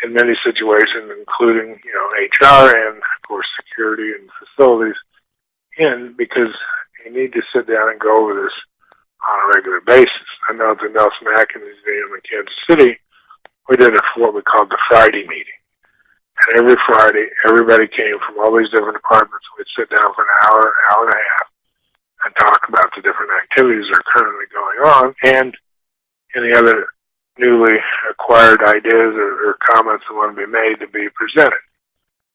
in many situations, including, you know, HR and, of course, security and facilities, in because you need to sit down and go over this on a regular basis. I know the Nelson Atkins Museum in Kansas City, we did for what we called the Friday meeting. And every Friday, everybody came from all these different departments. We'd sit down for an hour, an hour and a half, and talk about the different activities that are currently going on and any other newly acquired ideas or, or comments that want to be made to be presented.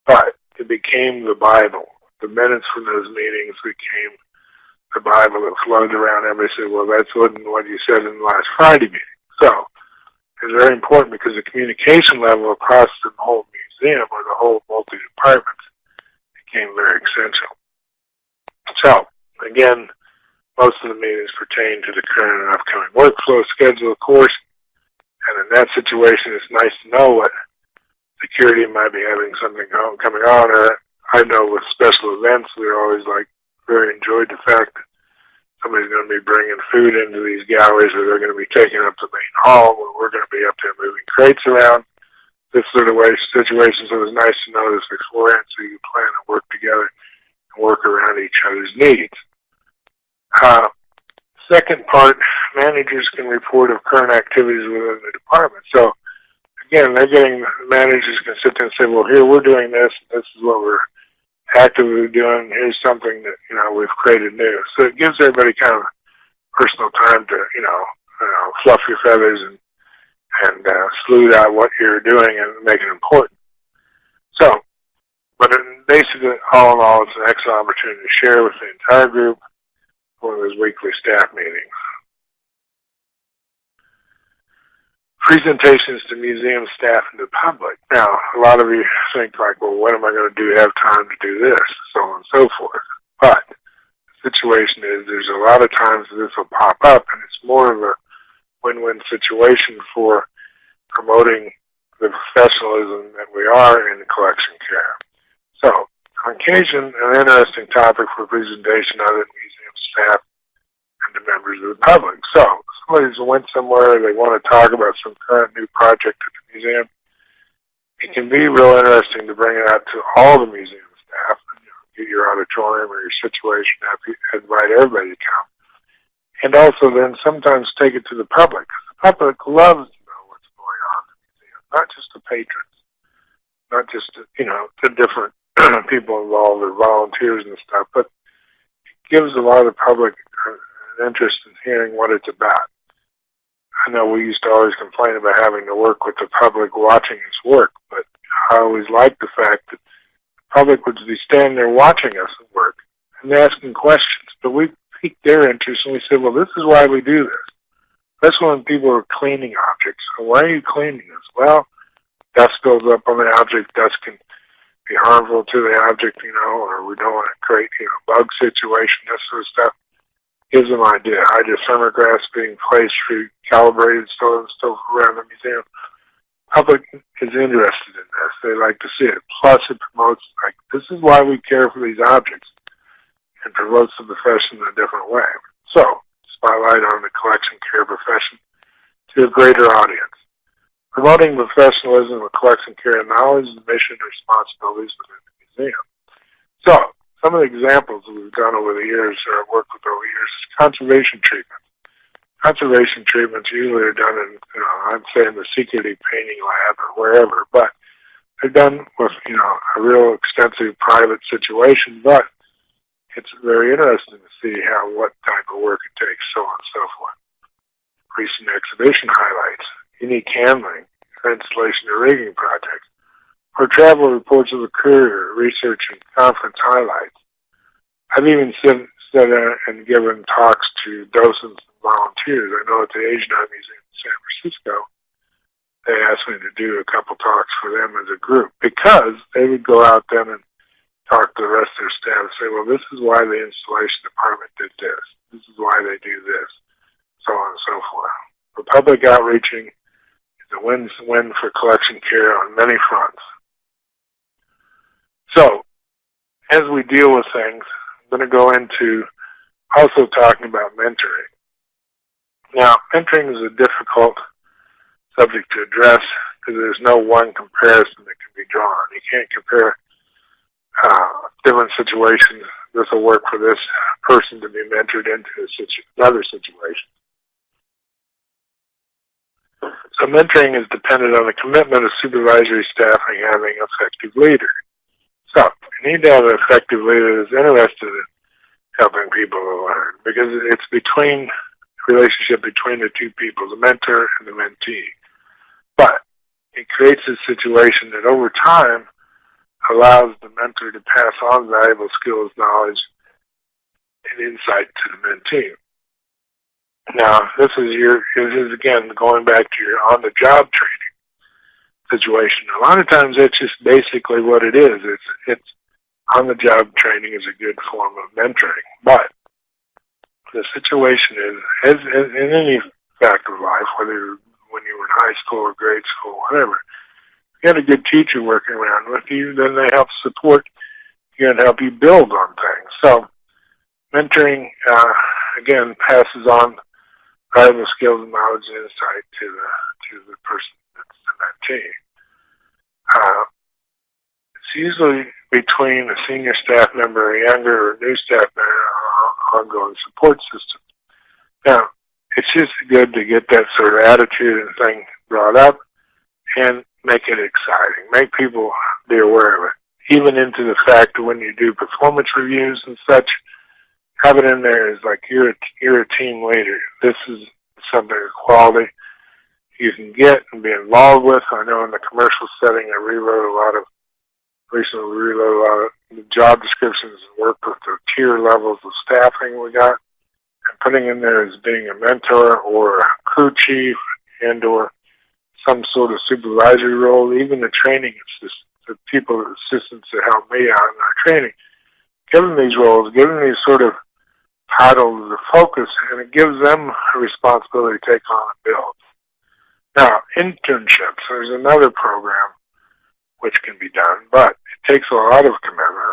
But it became the Bible. The minutes from those meetings became the Bible that flowed around. Everybody said, well, that's what, what you said in the last Friday meeting. So it's very important because the communication level across the whole museum or the whole multi-departments became very essential. So, again, most of the meetings pertain to the current and upcoming workflow schedule, of course, and in that situation, it's nice to know what security might be having something coming on. Or I know with special events, we're always like very enjoyed the fact that somebody's going to be bringing food into these galleries, or they're going to be taking up the main hall, where we're going to be up there moving crates around. This sort of way situations. So it was nice to know this beforehand, so you plan and work together and work around each other's needs. Uh, second part, managers can report of current activities within the department. So again, they're getting managers can sit there and say, well, here we're doing this. This is what we're actively doing. Here's something that you know we've created new. So it gives everybody kind of personal time to you know, you know fluff your feathers and and uh, smooth out what you're doing and make it important. So, but basically, all in all, it's an excellent opportunity to share with the entire group one of those weekly staff meetings. Presentations to museum staff and the public. Now, a lot of you think like, well, what am I going to do have time to do this, so on and so forth. But the situation is there's a lot of times this will pop up, and it's more of a win-win situation for promoting the professionalism that we are in collection care. So, on occasion, an interesting topic for presentation other than museum staff and the members of the public. So somebody's went somewhere, they want to talk about some current new project at the museum. It can be real interesting to bring it out to all the museum staff, you know, get your auditorium or your situation, invite everybody to come. And also then sometimes take it to the public. The public loves to know what's going on in the museum, not just the patrons, not just, you know, the different people involved or volunteers and stuff, but it gives a lot of the public an interest in hearing what it's about. I know we used to always complain about having to work with the public watching us work, but I always liked the fact that the public would be standing there watching us work and asking questions. But we piqued their interest and we said, well, this is why we do this. That's when people are cleaning objects. So why are you cleaning this? Well, dust builds up on the object. Dust can be harmful to the object, you know, or we don't want to create, you know, bug situation, this sort of stuff. Gives them idea. Hygrothermographs being placed for calibrated stuff, stuff around the museum. Public is interested in this. They like to see it. Plus, it promotes, like, this is why we care for these objects and promotes the profession in a different way. So, spotlight on the collection care profession to a greater audience promoting professionalism with collection care knowledge, is the mission, and responsibilities within the museum. So, some of the examples that we've done over the years, or I've worked with over the years, is conservation treatment. Conservation treatments usually are done in, you know, I'm saying the secretive painting lab or wherever, but they're done with, you know, a real extensive private situation, but it's very interesting to see how what type of work it takes, so on and so forth. Recent exhibition highlights, unique handling, installation of rigging projects, or travel reports of a courier, research and conference highlights. I've even said uh, and given talks to docents and volunteers. I know at the Asian Art Museum in San Francisco, they asked me to do a couple talks for them as a group because they would go out then and talk to the rest of their staff and say, well, this is why the installation department did this. This is why they do this, so on and so forth. The public outreaching is a win-win for collection care on many fronts. So, as we deal with things, I'm going to go into also talking about mentoring. Now, mentoring is a difficult subject to address because there's no one comparison that can be drawn. You can't compare uh, different situations. This will work for this person to be mentored into situ another situation. So mentoring is dependent on the commitment of supervisory staff and having effective leader. So you need to have an effective leader that's interested in helping people to learn because it's between relationship between the two people, the mentor and the mentee. But it creates a situation that over time allows the mentor to pass on valuable skills, knowledge, and insight to the mentee. Now, this is your, this is again going back to your on-the-job training situation. A lot of times, that's just basically what it is. It's it's on-the-job training is a good form of mentoring, but the situation is, as, as in any fact of life, whether when you were in high school or grade school, whatever, you had a good teacher working around with you, then they help support you and help you build on things. So mentoring, uh, again, passes on valuable skills knowledge and insight to the, to the person that's the mentee. Uh, it's usually between a senior staff member, a younger or new staff member, or ongoing support system. Now, it's just good to get that sort of attitude and thing brought up and make it exciting. Make people be aware of it. Even into the fact that when you do performance reviews and such, have it in there as like you're a, you're a team leader. This is something of quality you can get and be involved with. I know in the commercial setting, I rewrote a lot of recently rewrote a lot of job descriptions and worked with the tier levels of staffing we got and putting in there as being a mentor or a crew chief and or some sort of supervisory role, even the training assist, the people, assistants that help me out in our training, give them these roles, give them these sort of titles of focus, and it gives them a responsibility to take on and build. Now, internships, there's another program which can be done, but it takes a lot of commitment.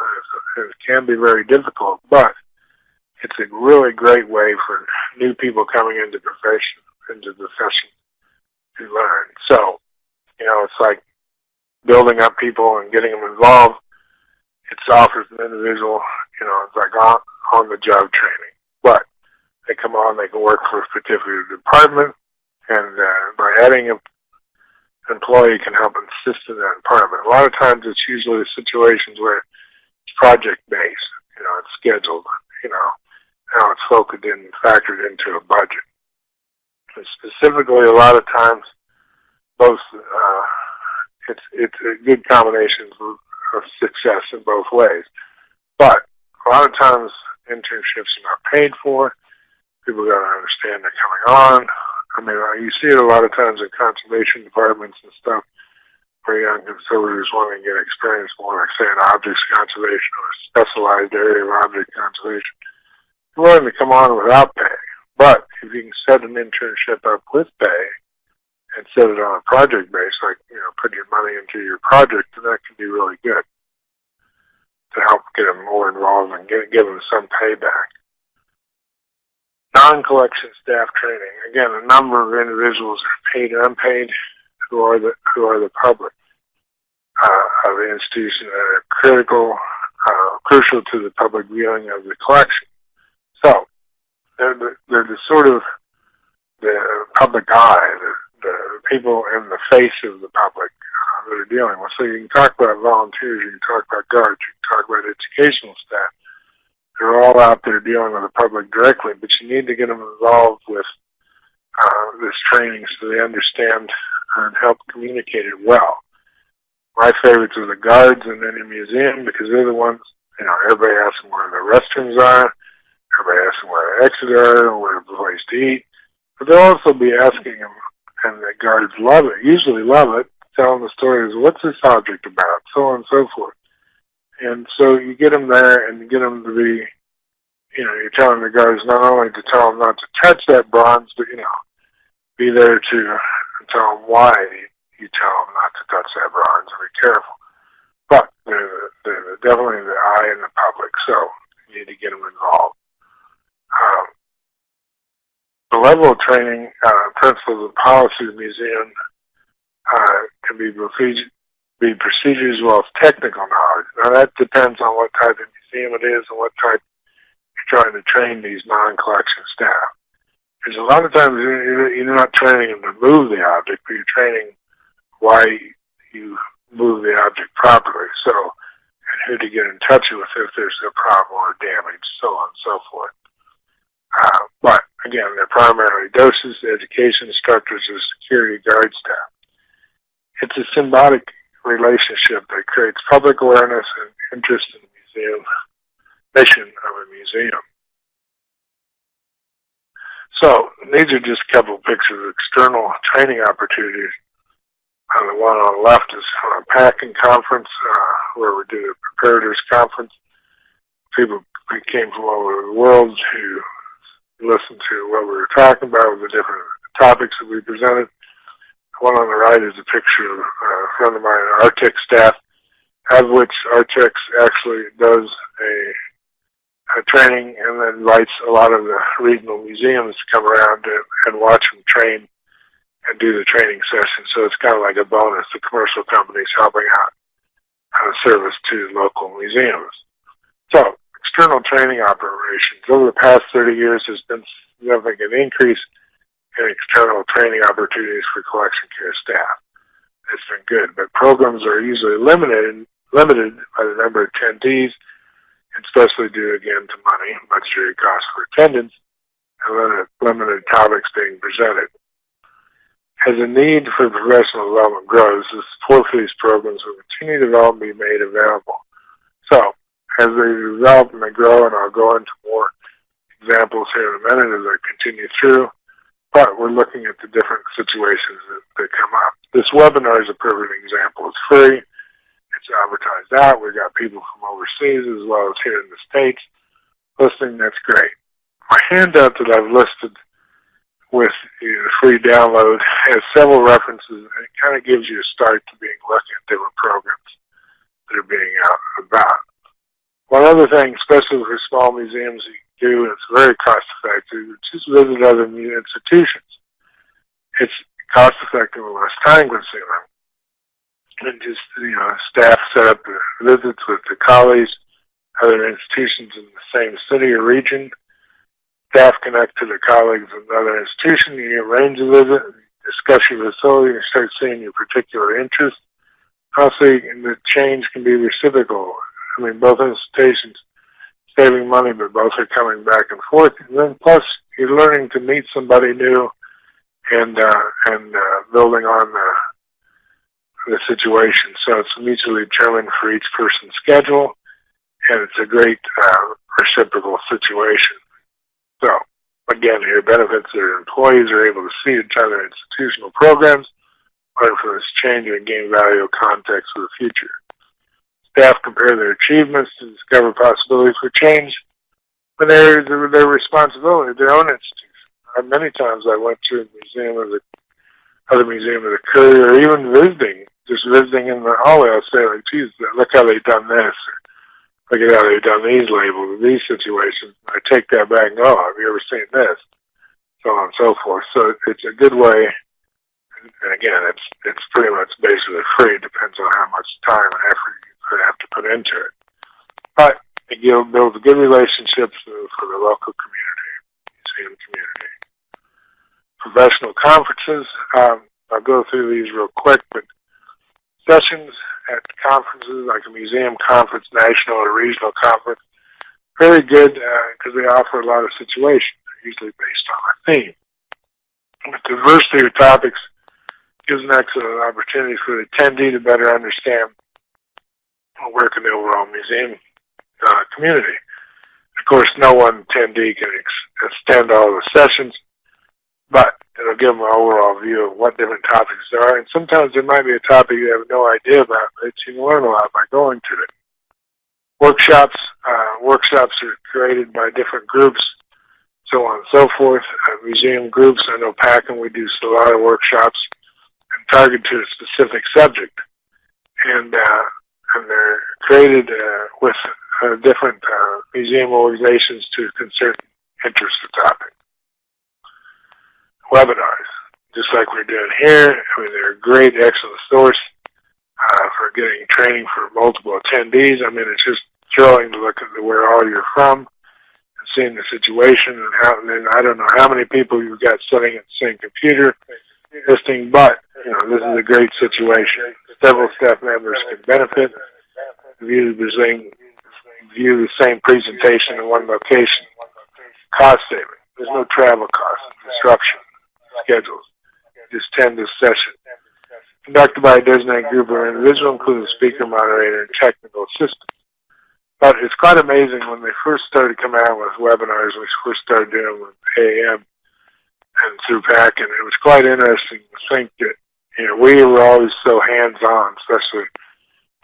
It can be very difficult, but it's a really great way for new people coming into profession, into the profession to learn. So, you know, it's like building up people and getting them involved. It offers an individual, you know, it's like on, on the job training. But they come on, they can work for a particular department, and uh, by adding an employee can help assist in that department. A lot of times it's usually situations where it's project based, you know, it's scheduled, you know, how it's focused in, factored into a budget specifically, a lot of times, both uh, it's it's a good combination of, of success in both ways. But a lot of times, internships are not paid for. People got to understand they're coming on. I mean, you see it a lot of times in conservation departments and stuff, where young conservators want to get experience more, like say in objects conservation or a specialized area of object conservation. They're willing to come on without pay. But if you can set an internship up with pay and set it on a project base, like, you know, put your money into your project, then that can be really good to help get them more involved and get, give them some payback. Non-collection staff training. Again, a number of individuals are paid and unpaid who are the, who are the public uh, of the institution that are critical, uh, crucial to the public viewing of the collection. So, they're the, they're the sort of the public eye, the, the people in the face of the public uh, that are dealing with. So you can talk about volunteers, you can talk about guards, you can talk about educational staff. They're all out there dealing with the public directly, but you need to get them involved with uh, this training so they understand and help communicate it well. My favorites are the guards in any museum because they're the ones, you know, everybody asks them where the restrooms are, everybody asks them where the exits are, where the place to eat. But they'll also be asking them, and the guards love it, usually love it, telling the stories, what's this object about, so on and so forth. And so you get them there and you get them to be, you know, you're telling the guards not only to tell them not to touch that bronze, but, you know, be there to tell them why you tell them not to touch that bronze and be careful. But they're, they're definitely the eye in the public, so you need to get them involved. Um, the level of training, uh, principles and the museum uh, can be procedure, procedures as well as technical knowledge. Now that depends on what type of museum it is and what type you're trying to train these non-collection staff. Because a lot of times you're not training them to move the object, but you're training why you move the object properly. So, and who to get in touch with if there's a problem or damage, so on and so forth. Uh, but again, they're primarily docents, education instructors, or security guard staff. It's a symbiotic relationship that creates public awareness and interest in the museum mission of a museum. So these are just a couple of pictures of external training opportunities. Uh, the one on the left is from a packing conference uh, where we did a preparators conference. People came from all over the world to listen to what we were talking about, with the different topics that we presented. One on the right is a picture of a friend of mine, Artex staff, of which Artex actually does a uh, training and then invites a lot of the regional museums to come around and, and watch them train and do the training session. So it's kind of like a bonus. The commercial companies helping out a service to local museums. So external training operations. Over the past 30 years, there's been significant increase in external training opportunities for collection care staff. It's been good, but programs are usually limited limited by the number of attendees especially due again to money, budgetary costs for attendance, and limited, limited topics being presented. As the need for professional development grows, the support for these programs will continue to develop and be made available. So, as they develop and they grow, and I'll go into more examples here in a minute as I continue through, but we're looking at the different situations that, that come up. This webinar is a perfect example. It's free it's advertised out. We've got people from overseas as well as here in the States listening. That's great. My handout that I've listed with the free download has several references and it kind of gives you a start to being looking at different programs that are being out and about. One other thing, especially for small museums, you do, it's very cost effective, just visit other institutions. It's cost effective and less time consuming and just you know staff set up visits with the colleagues, other institutions in the same city or region. Staff connect to the colleagues in other institution, You arrange a visit, discuss your facility, and start seeing your particular interest. Also, the change can be reciprocal. I mean, both institutions saving money, but both are coming back and forth. And then plus, you're learning to meet somebody new and uh, and uh, building on the the situation. So it's mutually determined for each person's schedule, and it's a great uh, reciprocal situation. So again, here benefits their employees are able to see each other institutional programs, learn from this change and gain valuable context for the future. Staff compare their achievements to discover possibilities for change when they're their, responsibility, their own institution. Uh, many times I went to a museum of the other museum of the Courier, or even visiting just visiting in the hallway, I'll say like, geez, look how they've done this. Look at how they've done these labels, these situations. I take that back and go, oh, have you ever seen this? So on and so forth. So it's a good way. And again, it's it's pretty much basically free. It depends on how much time and effort you have to put into it. But it builds good relationships for the local community, museum community. Professional conferences. Um, I'll go through these real quick, but sessions at conferences like a museum conference, national or regional conference. very good because they offer a lot of situations, usually based on a theme. With diversity of topics gives an excellent opportunity for the attendee to better understand work in the overall museum uh, community. Of course, no one attendee can ex- extend all the sessions, but it'll give them an overall view of what different topics there are. And sometimes there might be a topic you have no idea about, but you can learn a lot by going to it. Workshops, uh, workshops are created by different groups, so on and so forth. Uh, museum groups, I know PACCIN we do a lot of workshops and target to a specific subject. And, uh, and they're created uh, with uh, different uh, museum organizations to concern interest the topic. Webinars, just like we're doing here. I mean, they're a great, excellent source uh, for getting training for multiple attendees. I mean, it's just thrilling to look at where all you're from and seeing the situation and how. And I don't know how many people you've got sitting at the same computer listening, but you know, this is a great situation. Several staff members can benefit, view the same, view the same presentation in one location. Cost saving. There's no travel costs, disruption, schedules. Just attend this session. Conducted by a designated group or individual, including speaker, moderator, and technical assistant. But it's quite amazing when they first started coming out with webinars, we first started doing them with AM and through PAC, and it was quite interesting to think that, you know, we were always so hands-on, especially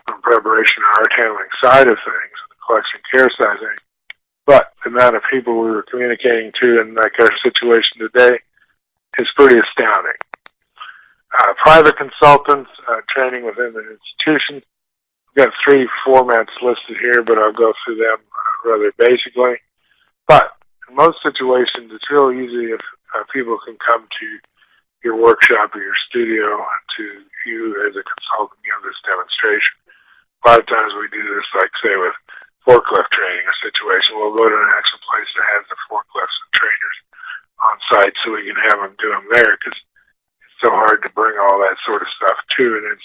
from preparation and art handling side of things, the collection care side of things. But the amount of people we were communicating to in like our situation today is pretty astounding. Uh, private consultants, uh, training within the institution. We've got three formats listed here, but I'll go through them uh, rather basically. But in most situations, it's real easy if uh, people can come to your workshop or your studio to you as a consultant give this demonstration. A lot of times we do this, like say with forklift training a situation. We'll go to an actual place that has the forklifts and trainers on site so we can have them do them there because it's so hard to bring all that sort of stuff to an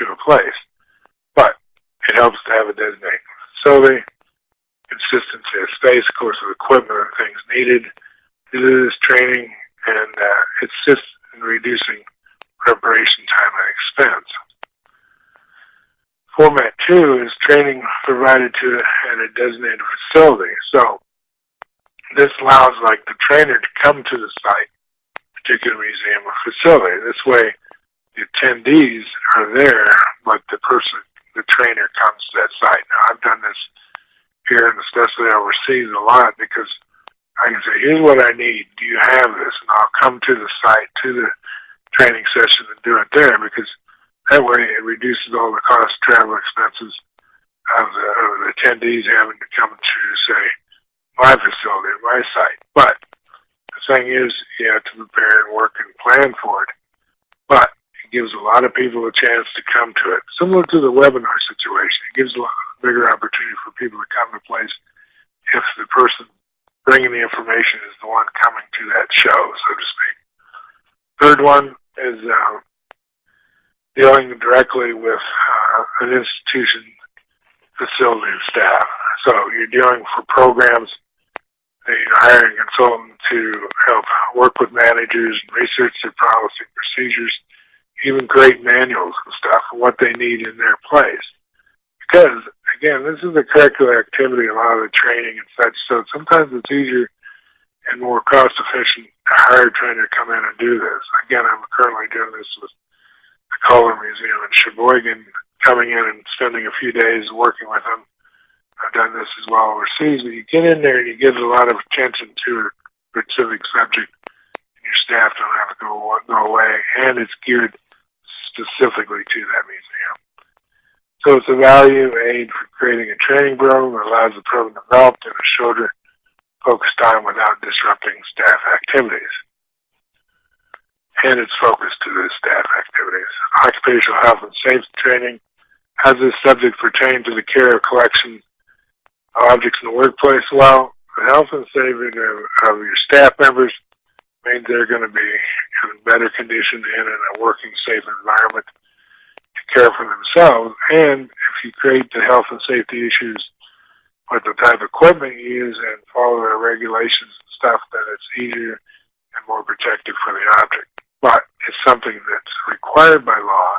to a place. But it helps to have a designated facility, consistency of space, of course, of equipment and things needed to do this training, and uh, just in reducing preparation time and expense. Format two is training provided to at a designated facility. So this allows like the trainer to come to the site, particular museum or facility. This way the attendees are there, but the person, the trainer comes to that site. Now I've done this here and especially overseas a lot because I can say, here's what I need. Do you have this? And I'll come to the site, to the training session and do it there because that way it reduces all the cost travel expenses of the, of the attendees having to come to, say, my facility, my site. But the thing is, you have to prepare and work and plan for it. But it gives a lot of people a chance to come to it. Similar to the webinar situation, it gives a lot bigger opportunity for people to come to place if the person bringing the information is the one coming to that show, so to speak. Third one is uh, dealing directly with uh, an institution, facility, staff. So you're dealing for programs, you're hiring a consultant to help work with managers and research their policy procedures, even create manuals and stuff, what they need in their place. Because, again, this is a curricular activity, a lot of the training and such, so sometimes it's easier and more cost efficient to hire a trainer to come in and do this. Again, I'm currently doing this with the Kohler Museum in Sheboygan, coming in and spending a few days working with them. I've done this as well overseas, but you get in there and you give a lot of attention to a specific subject, and your staff don't have to go, go away, and it's geared specifically to that museum. So it's a value aid for creating a training program that allows the program to develop in a shorter focused time without disrupting staff activities. And it's focused to the staff activities. Occupational health and safety training has this subject pertain to the care of collection objects in the workplace. Well, the health and safety of, of your staff members means they're going to be in better condition and in a working safe environment to care for themselves. And if you create the health and safety issues with the type of equipment you use and follow their regulations and stuff, then it's easier and more protective for the object. But it's something that's required by law,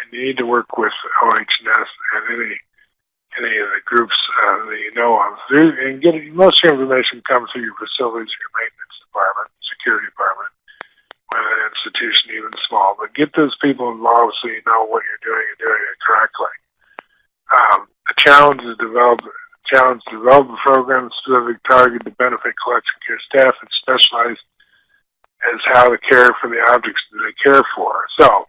and you need to work with OHS and any any of the groups uh, that you know of. And get most of your information comes through your facilities, your maintenance department, security department, with an institution even small. But get those people involved so you know what you're doing and doing it correctly. Um, the challenge is develop challenge develop a program specific target to benefit collection care staff and specialized as how to care for the objects that they care for. So,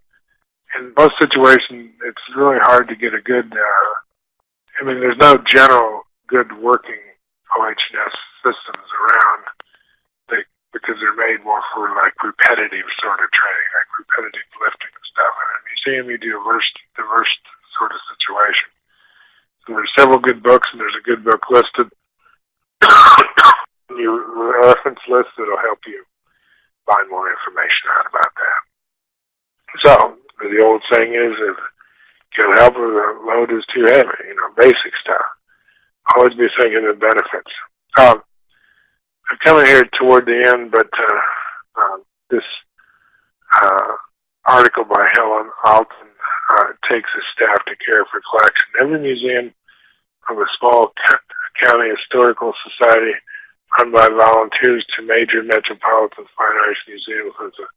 in most situations, it's really hard to get a good. Uh, I mean, there's no general good working OHS systems around they, because they're made more for like repetitive sort of training, like repetitive lifting and stuff. And a museum, you do diverse, diverse sort of situation. So there's several good books, and there's a good book listed. Your reference list that'll help you find more information out about that. So the old saying is, if can't help it, the load is too heavy. You know, basic stuff. Always be thinking of benefits. Um, I'm coming here toward the end, but uh, uh, this uh, article by Helen Alten uh, takes a staff to care for collection. Every museum from a small county historical society run by volunteers to major metropolitan fine arts museums with a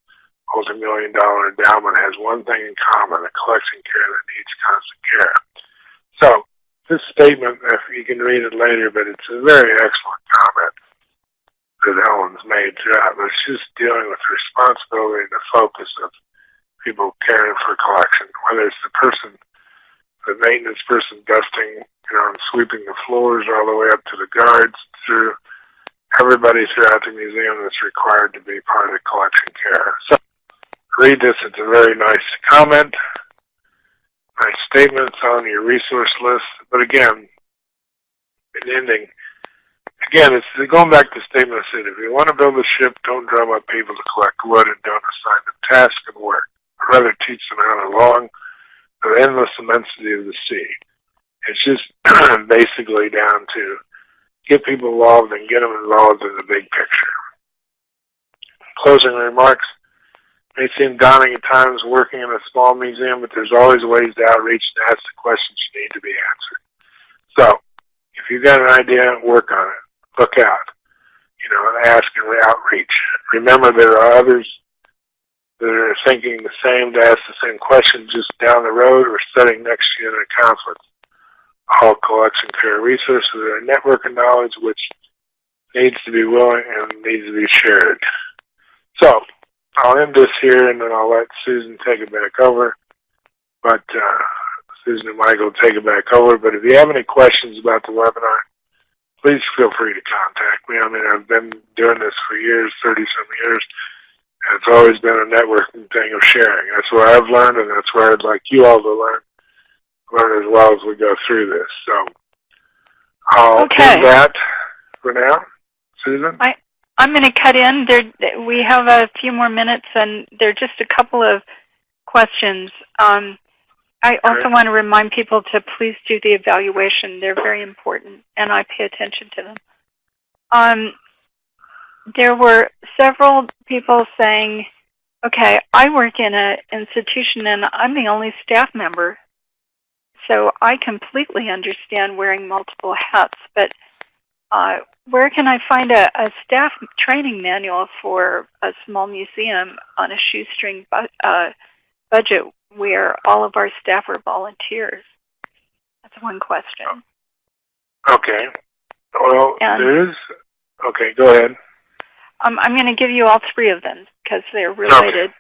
multi-million dollar endowment has one thing in common, a collection care that needs constant care. So, this statement, if you can read it later, but it's a very excellent comment that Helen's made throughout. It's just dealing with the responsibility and the focus of people caring for collection, whether it's the person, the maintenance person dusting, you know, and sweeping the floors all the way up to the guards through everybody throughout the museum that's required to be part of the collection care. So read this. It's a very nice comment, nice statements on your resource list. But again, in ending, again, it's going back to the statement I said, if you want to build a ship, don't drum up people to collect wood and don't assign them tasks and work. I'd Rather teach them how to long the endless immensity of the sea. It's just basically down to get people involved and get them involved in the big picture. Closing remarks may seem daunting at times working in a small museum, but there's always ways to outreach and ask the questions you need to be answered. So, if you've got an idea, work on it. Look out. You know, and ask and outreach. Remember, there are others that are thinking the same to ask the same question just down the road or sitting next to you in a conference. All collection care resources are a network of knowledge which needs to be willing and needs to be shared. So, I'll end this here and then I'll let Susan take it back over. But uh, Susan and Michael take it back over. But if you have any questions about the webinar, please feel free to contact me. I mean, I've been doing this for years, 30 some years, and it's always been a networking thing of sharing. That's where I've learned, and that's where I'd like you all to learn, learn as well as we go through this. So I'll Okay. do that for now. Susan? I- I'm going to cut in. There, we have a few more minutes, and there are just a couple of questions. Um, I also want to remind people to please do the evaluation. They're very important, and I pay attention to them. Um, there were several people saying, "Okay, I work in an institution, and I'm the only staff member, so I completely understand wearing multiple hats, but." Uh, where can I find a, a staff training manual for a small museum on a shoestring bu- uh, budget where all of our staff are volunteers? That's one question. Okay. Well, And- there is. Okay, go ahead. Um, I'm going to give you all three of them because they're related. Okay.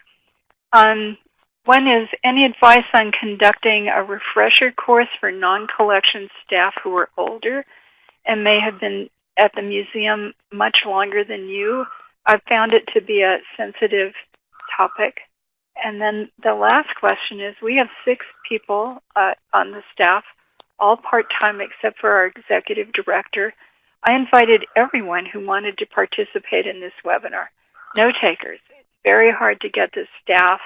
Um, one is any advice on conducting a refresher course for non-collection staff who are older and may have been at the museum much longer than you. I've found it to be a sensitive topic. And then the last question is we have six people uh, on the staff, all part time except for our executive director. I invited everyone who wanted to participate in this webinar. No takers. It's very hard to get the staff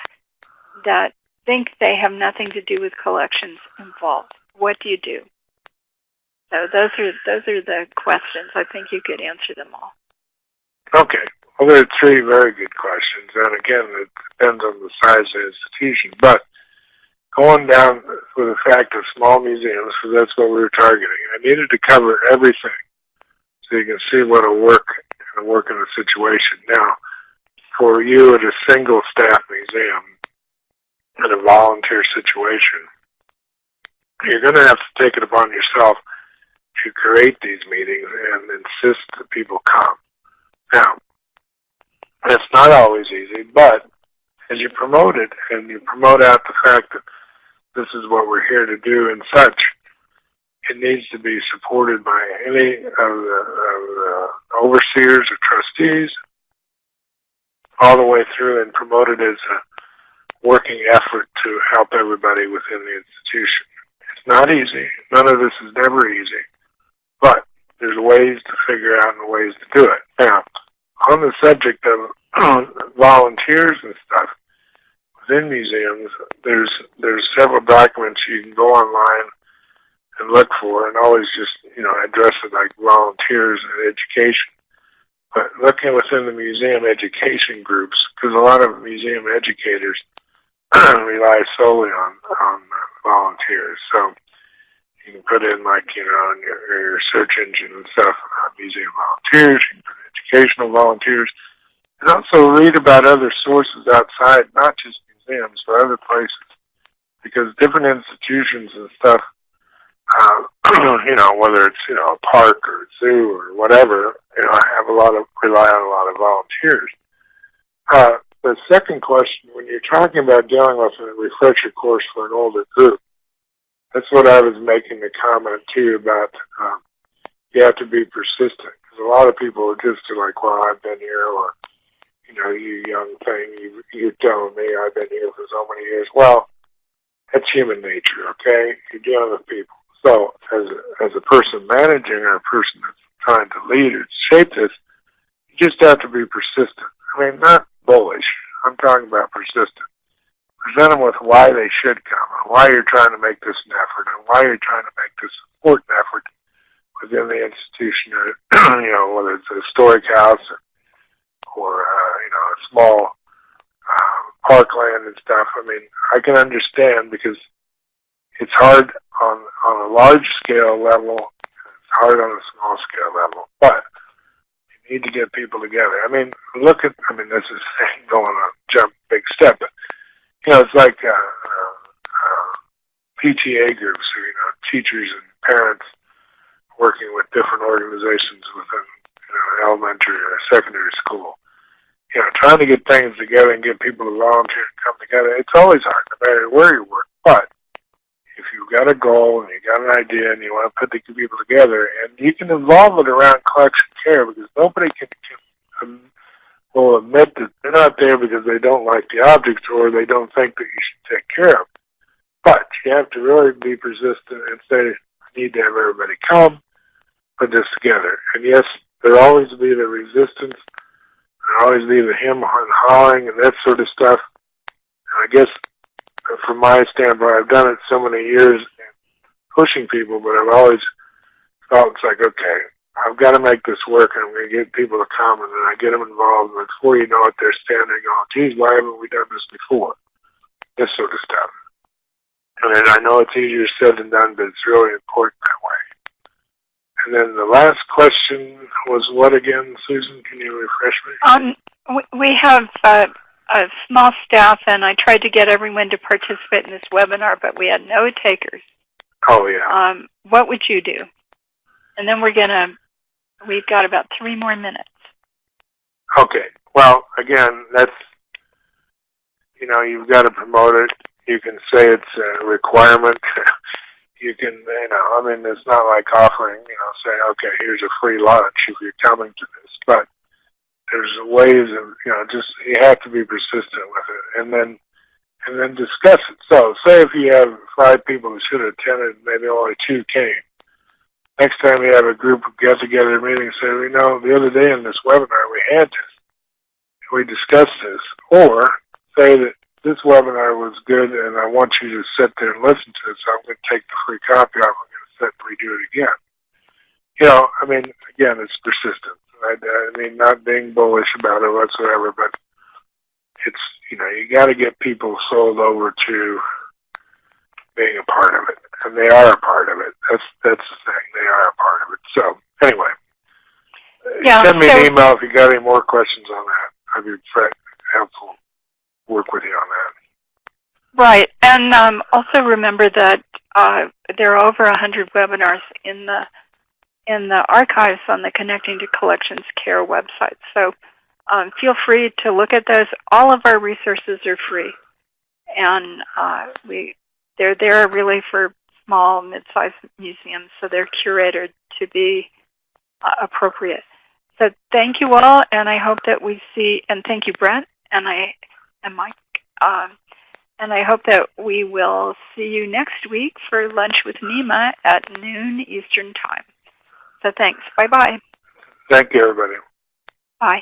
that think they have nothing to do with collections involved. What do you do? So those are those are the questions. I think you could answer them all. Okay. Well, there are three very good questions, and again, it depends on the size of the institution. But going down with the fact of small museums, because that's what we were targeting, I needed to cover everything so you can see what will work and work in a situation. Now, for you at a single staff museum in a volunteer situation, you're going to have to take it upon yourself to create these meetings and insist that people come. Now, it's not always easy, but as you promote it and you promote out the fact that this is what we're here to do and such, it needs to be supported by any of the, of the overseers or trustees all the way through and promoted as a working effort to help everybody within the institution. It's not easy. None of this is never easy, but there's ways to figure out and ways to do it. Now, on the subject of volunteers and stuff within museums, there's there's several documents you can go online and look for, and always just you know address it like volunteers and education. But looking within the museum education groups, because a lot of museum educators rely solely on on volunteers, so you can put in like you know in your, your search engine and stuff uh, museum volunteers, you can put educational volunteers, and also read about other sources outside, not just museums, but other places, because different institutions and stuff, uh, you know, whether it's you know a park or a zoo or whatever, you know, have a lot of rely on a lot of volunteers. Uh, the second question, when you're talking about dealing with a refresher course for an older group, that's what I was making the comment too about. Um, you have to be persistent a lot of people are just like, well, I've been here, or you know, you young thing, you you're telling me I've been here for so many years. Well, that's human nature, okay? You're dealing with people. So, as a, as a person managing or a person that's trying to lead or shape this, you just have to be persistent. I mean, not bullish. I'm talking about persistent. Present them with why they should come and why you're trying to make this an effort and why you're trying to make this important effort within the institution or, you know, whether it's a historic house or, or uh, you know, a small uh, parkland and stuff. I mean, I can understand because it's hard on on a large scale level. It's hard on a small scale level, but you need to get people together. I mean, look at. I mean, this is going on jump big step, but you know, it's like uh, uh, uh, PTA groups, or you know, teachers and parents working with different organizations within you know elementary or secondary school. You know, trying to get things together and get people to volunteer and come together. It's always hard, no matter where you work. But if you've got a goal and you got an idea and you want to put the people together, and you can involve it around collection care because nobody can, can um, will admit that they're not there because they don't like the objects or they don't think that you should take care of. But you have to really be persistent and say, need to have everybody come, put this together. And yes, there'll always be the resistance, there'll always be the him and hawing and that sort of stuff. And I guess uh, from my standpoint, I've done it so many years pushing people, but I've always felt it's like, okay, I've got to make this work, and I'm going to get people to come, and then I get them involved, and before you know it, they're standing going, geez, why haven't we done this before? This sort of stuff. And I know it's easier said than done, but it's really important that way. And then the last question was what again, Susan? Can you refresh me? Um, we- we have uh, a small staff, and I tried to get everyone to participate in this webinar, but we had no takers. Oh, yeah. Um, what would you do? And then we're gonna. We've got about three more minutes. Okay. Well, again, that's you know you've got to promote it. You can say it's a requirement. you can, you know, I mean, it's not like offering, you know, say, okay, here's a free lunch if you're coming to this, but there's ways of, you know, just you have to be persistent with it, and then and then discuss it. So, say if you have five people who should have attended, maybe only two came next time you have a group get together meeting, say, you know, the other day in this webinar we had this, we discussed this, or say that this webinar was good and I want you to sit there and listen to it, so I'm going to take the free copy off. I'm going to sit and redo it again. you know, I mean, again, it's persistence. I, I mean, not being bullish about it whatsoever, but it's, you know, you got to get people sold over to being a part of it, and they are a part of it. That's that's the thing; they are a part of it. So, anyway, Yeah, send me so- an email if you got any more questions on that. I'd be helpful. Work with you on that. Right, and um, also remember that uh, there are over a hundred webinars in the in the archives on the Connecting to Collections Care website. So um, feel free to look at those. All of our resources are free, and uh, we they're there really for small, mid-sized museums, so they're curated to be uh, appropriate. So thank you all, and I hope that we see. And thank you, Brent, and I and Mike. Um, and I hope that we will see you next week for lunch with Nima at noon Eastern Time. So thanks. Bye bye. Thank you, everybody. Bye.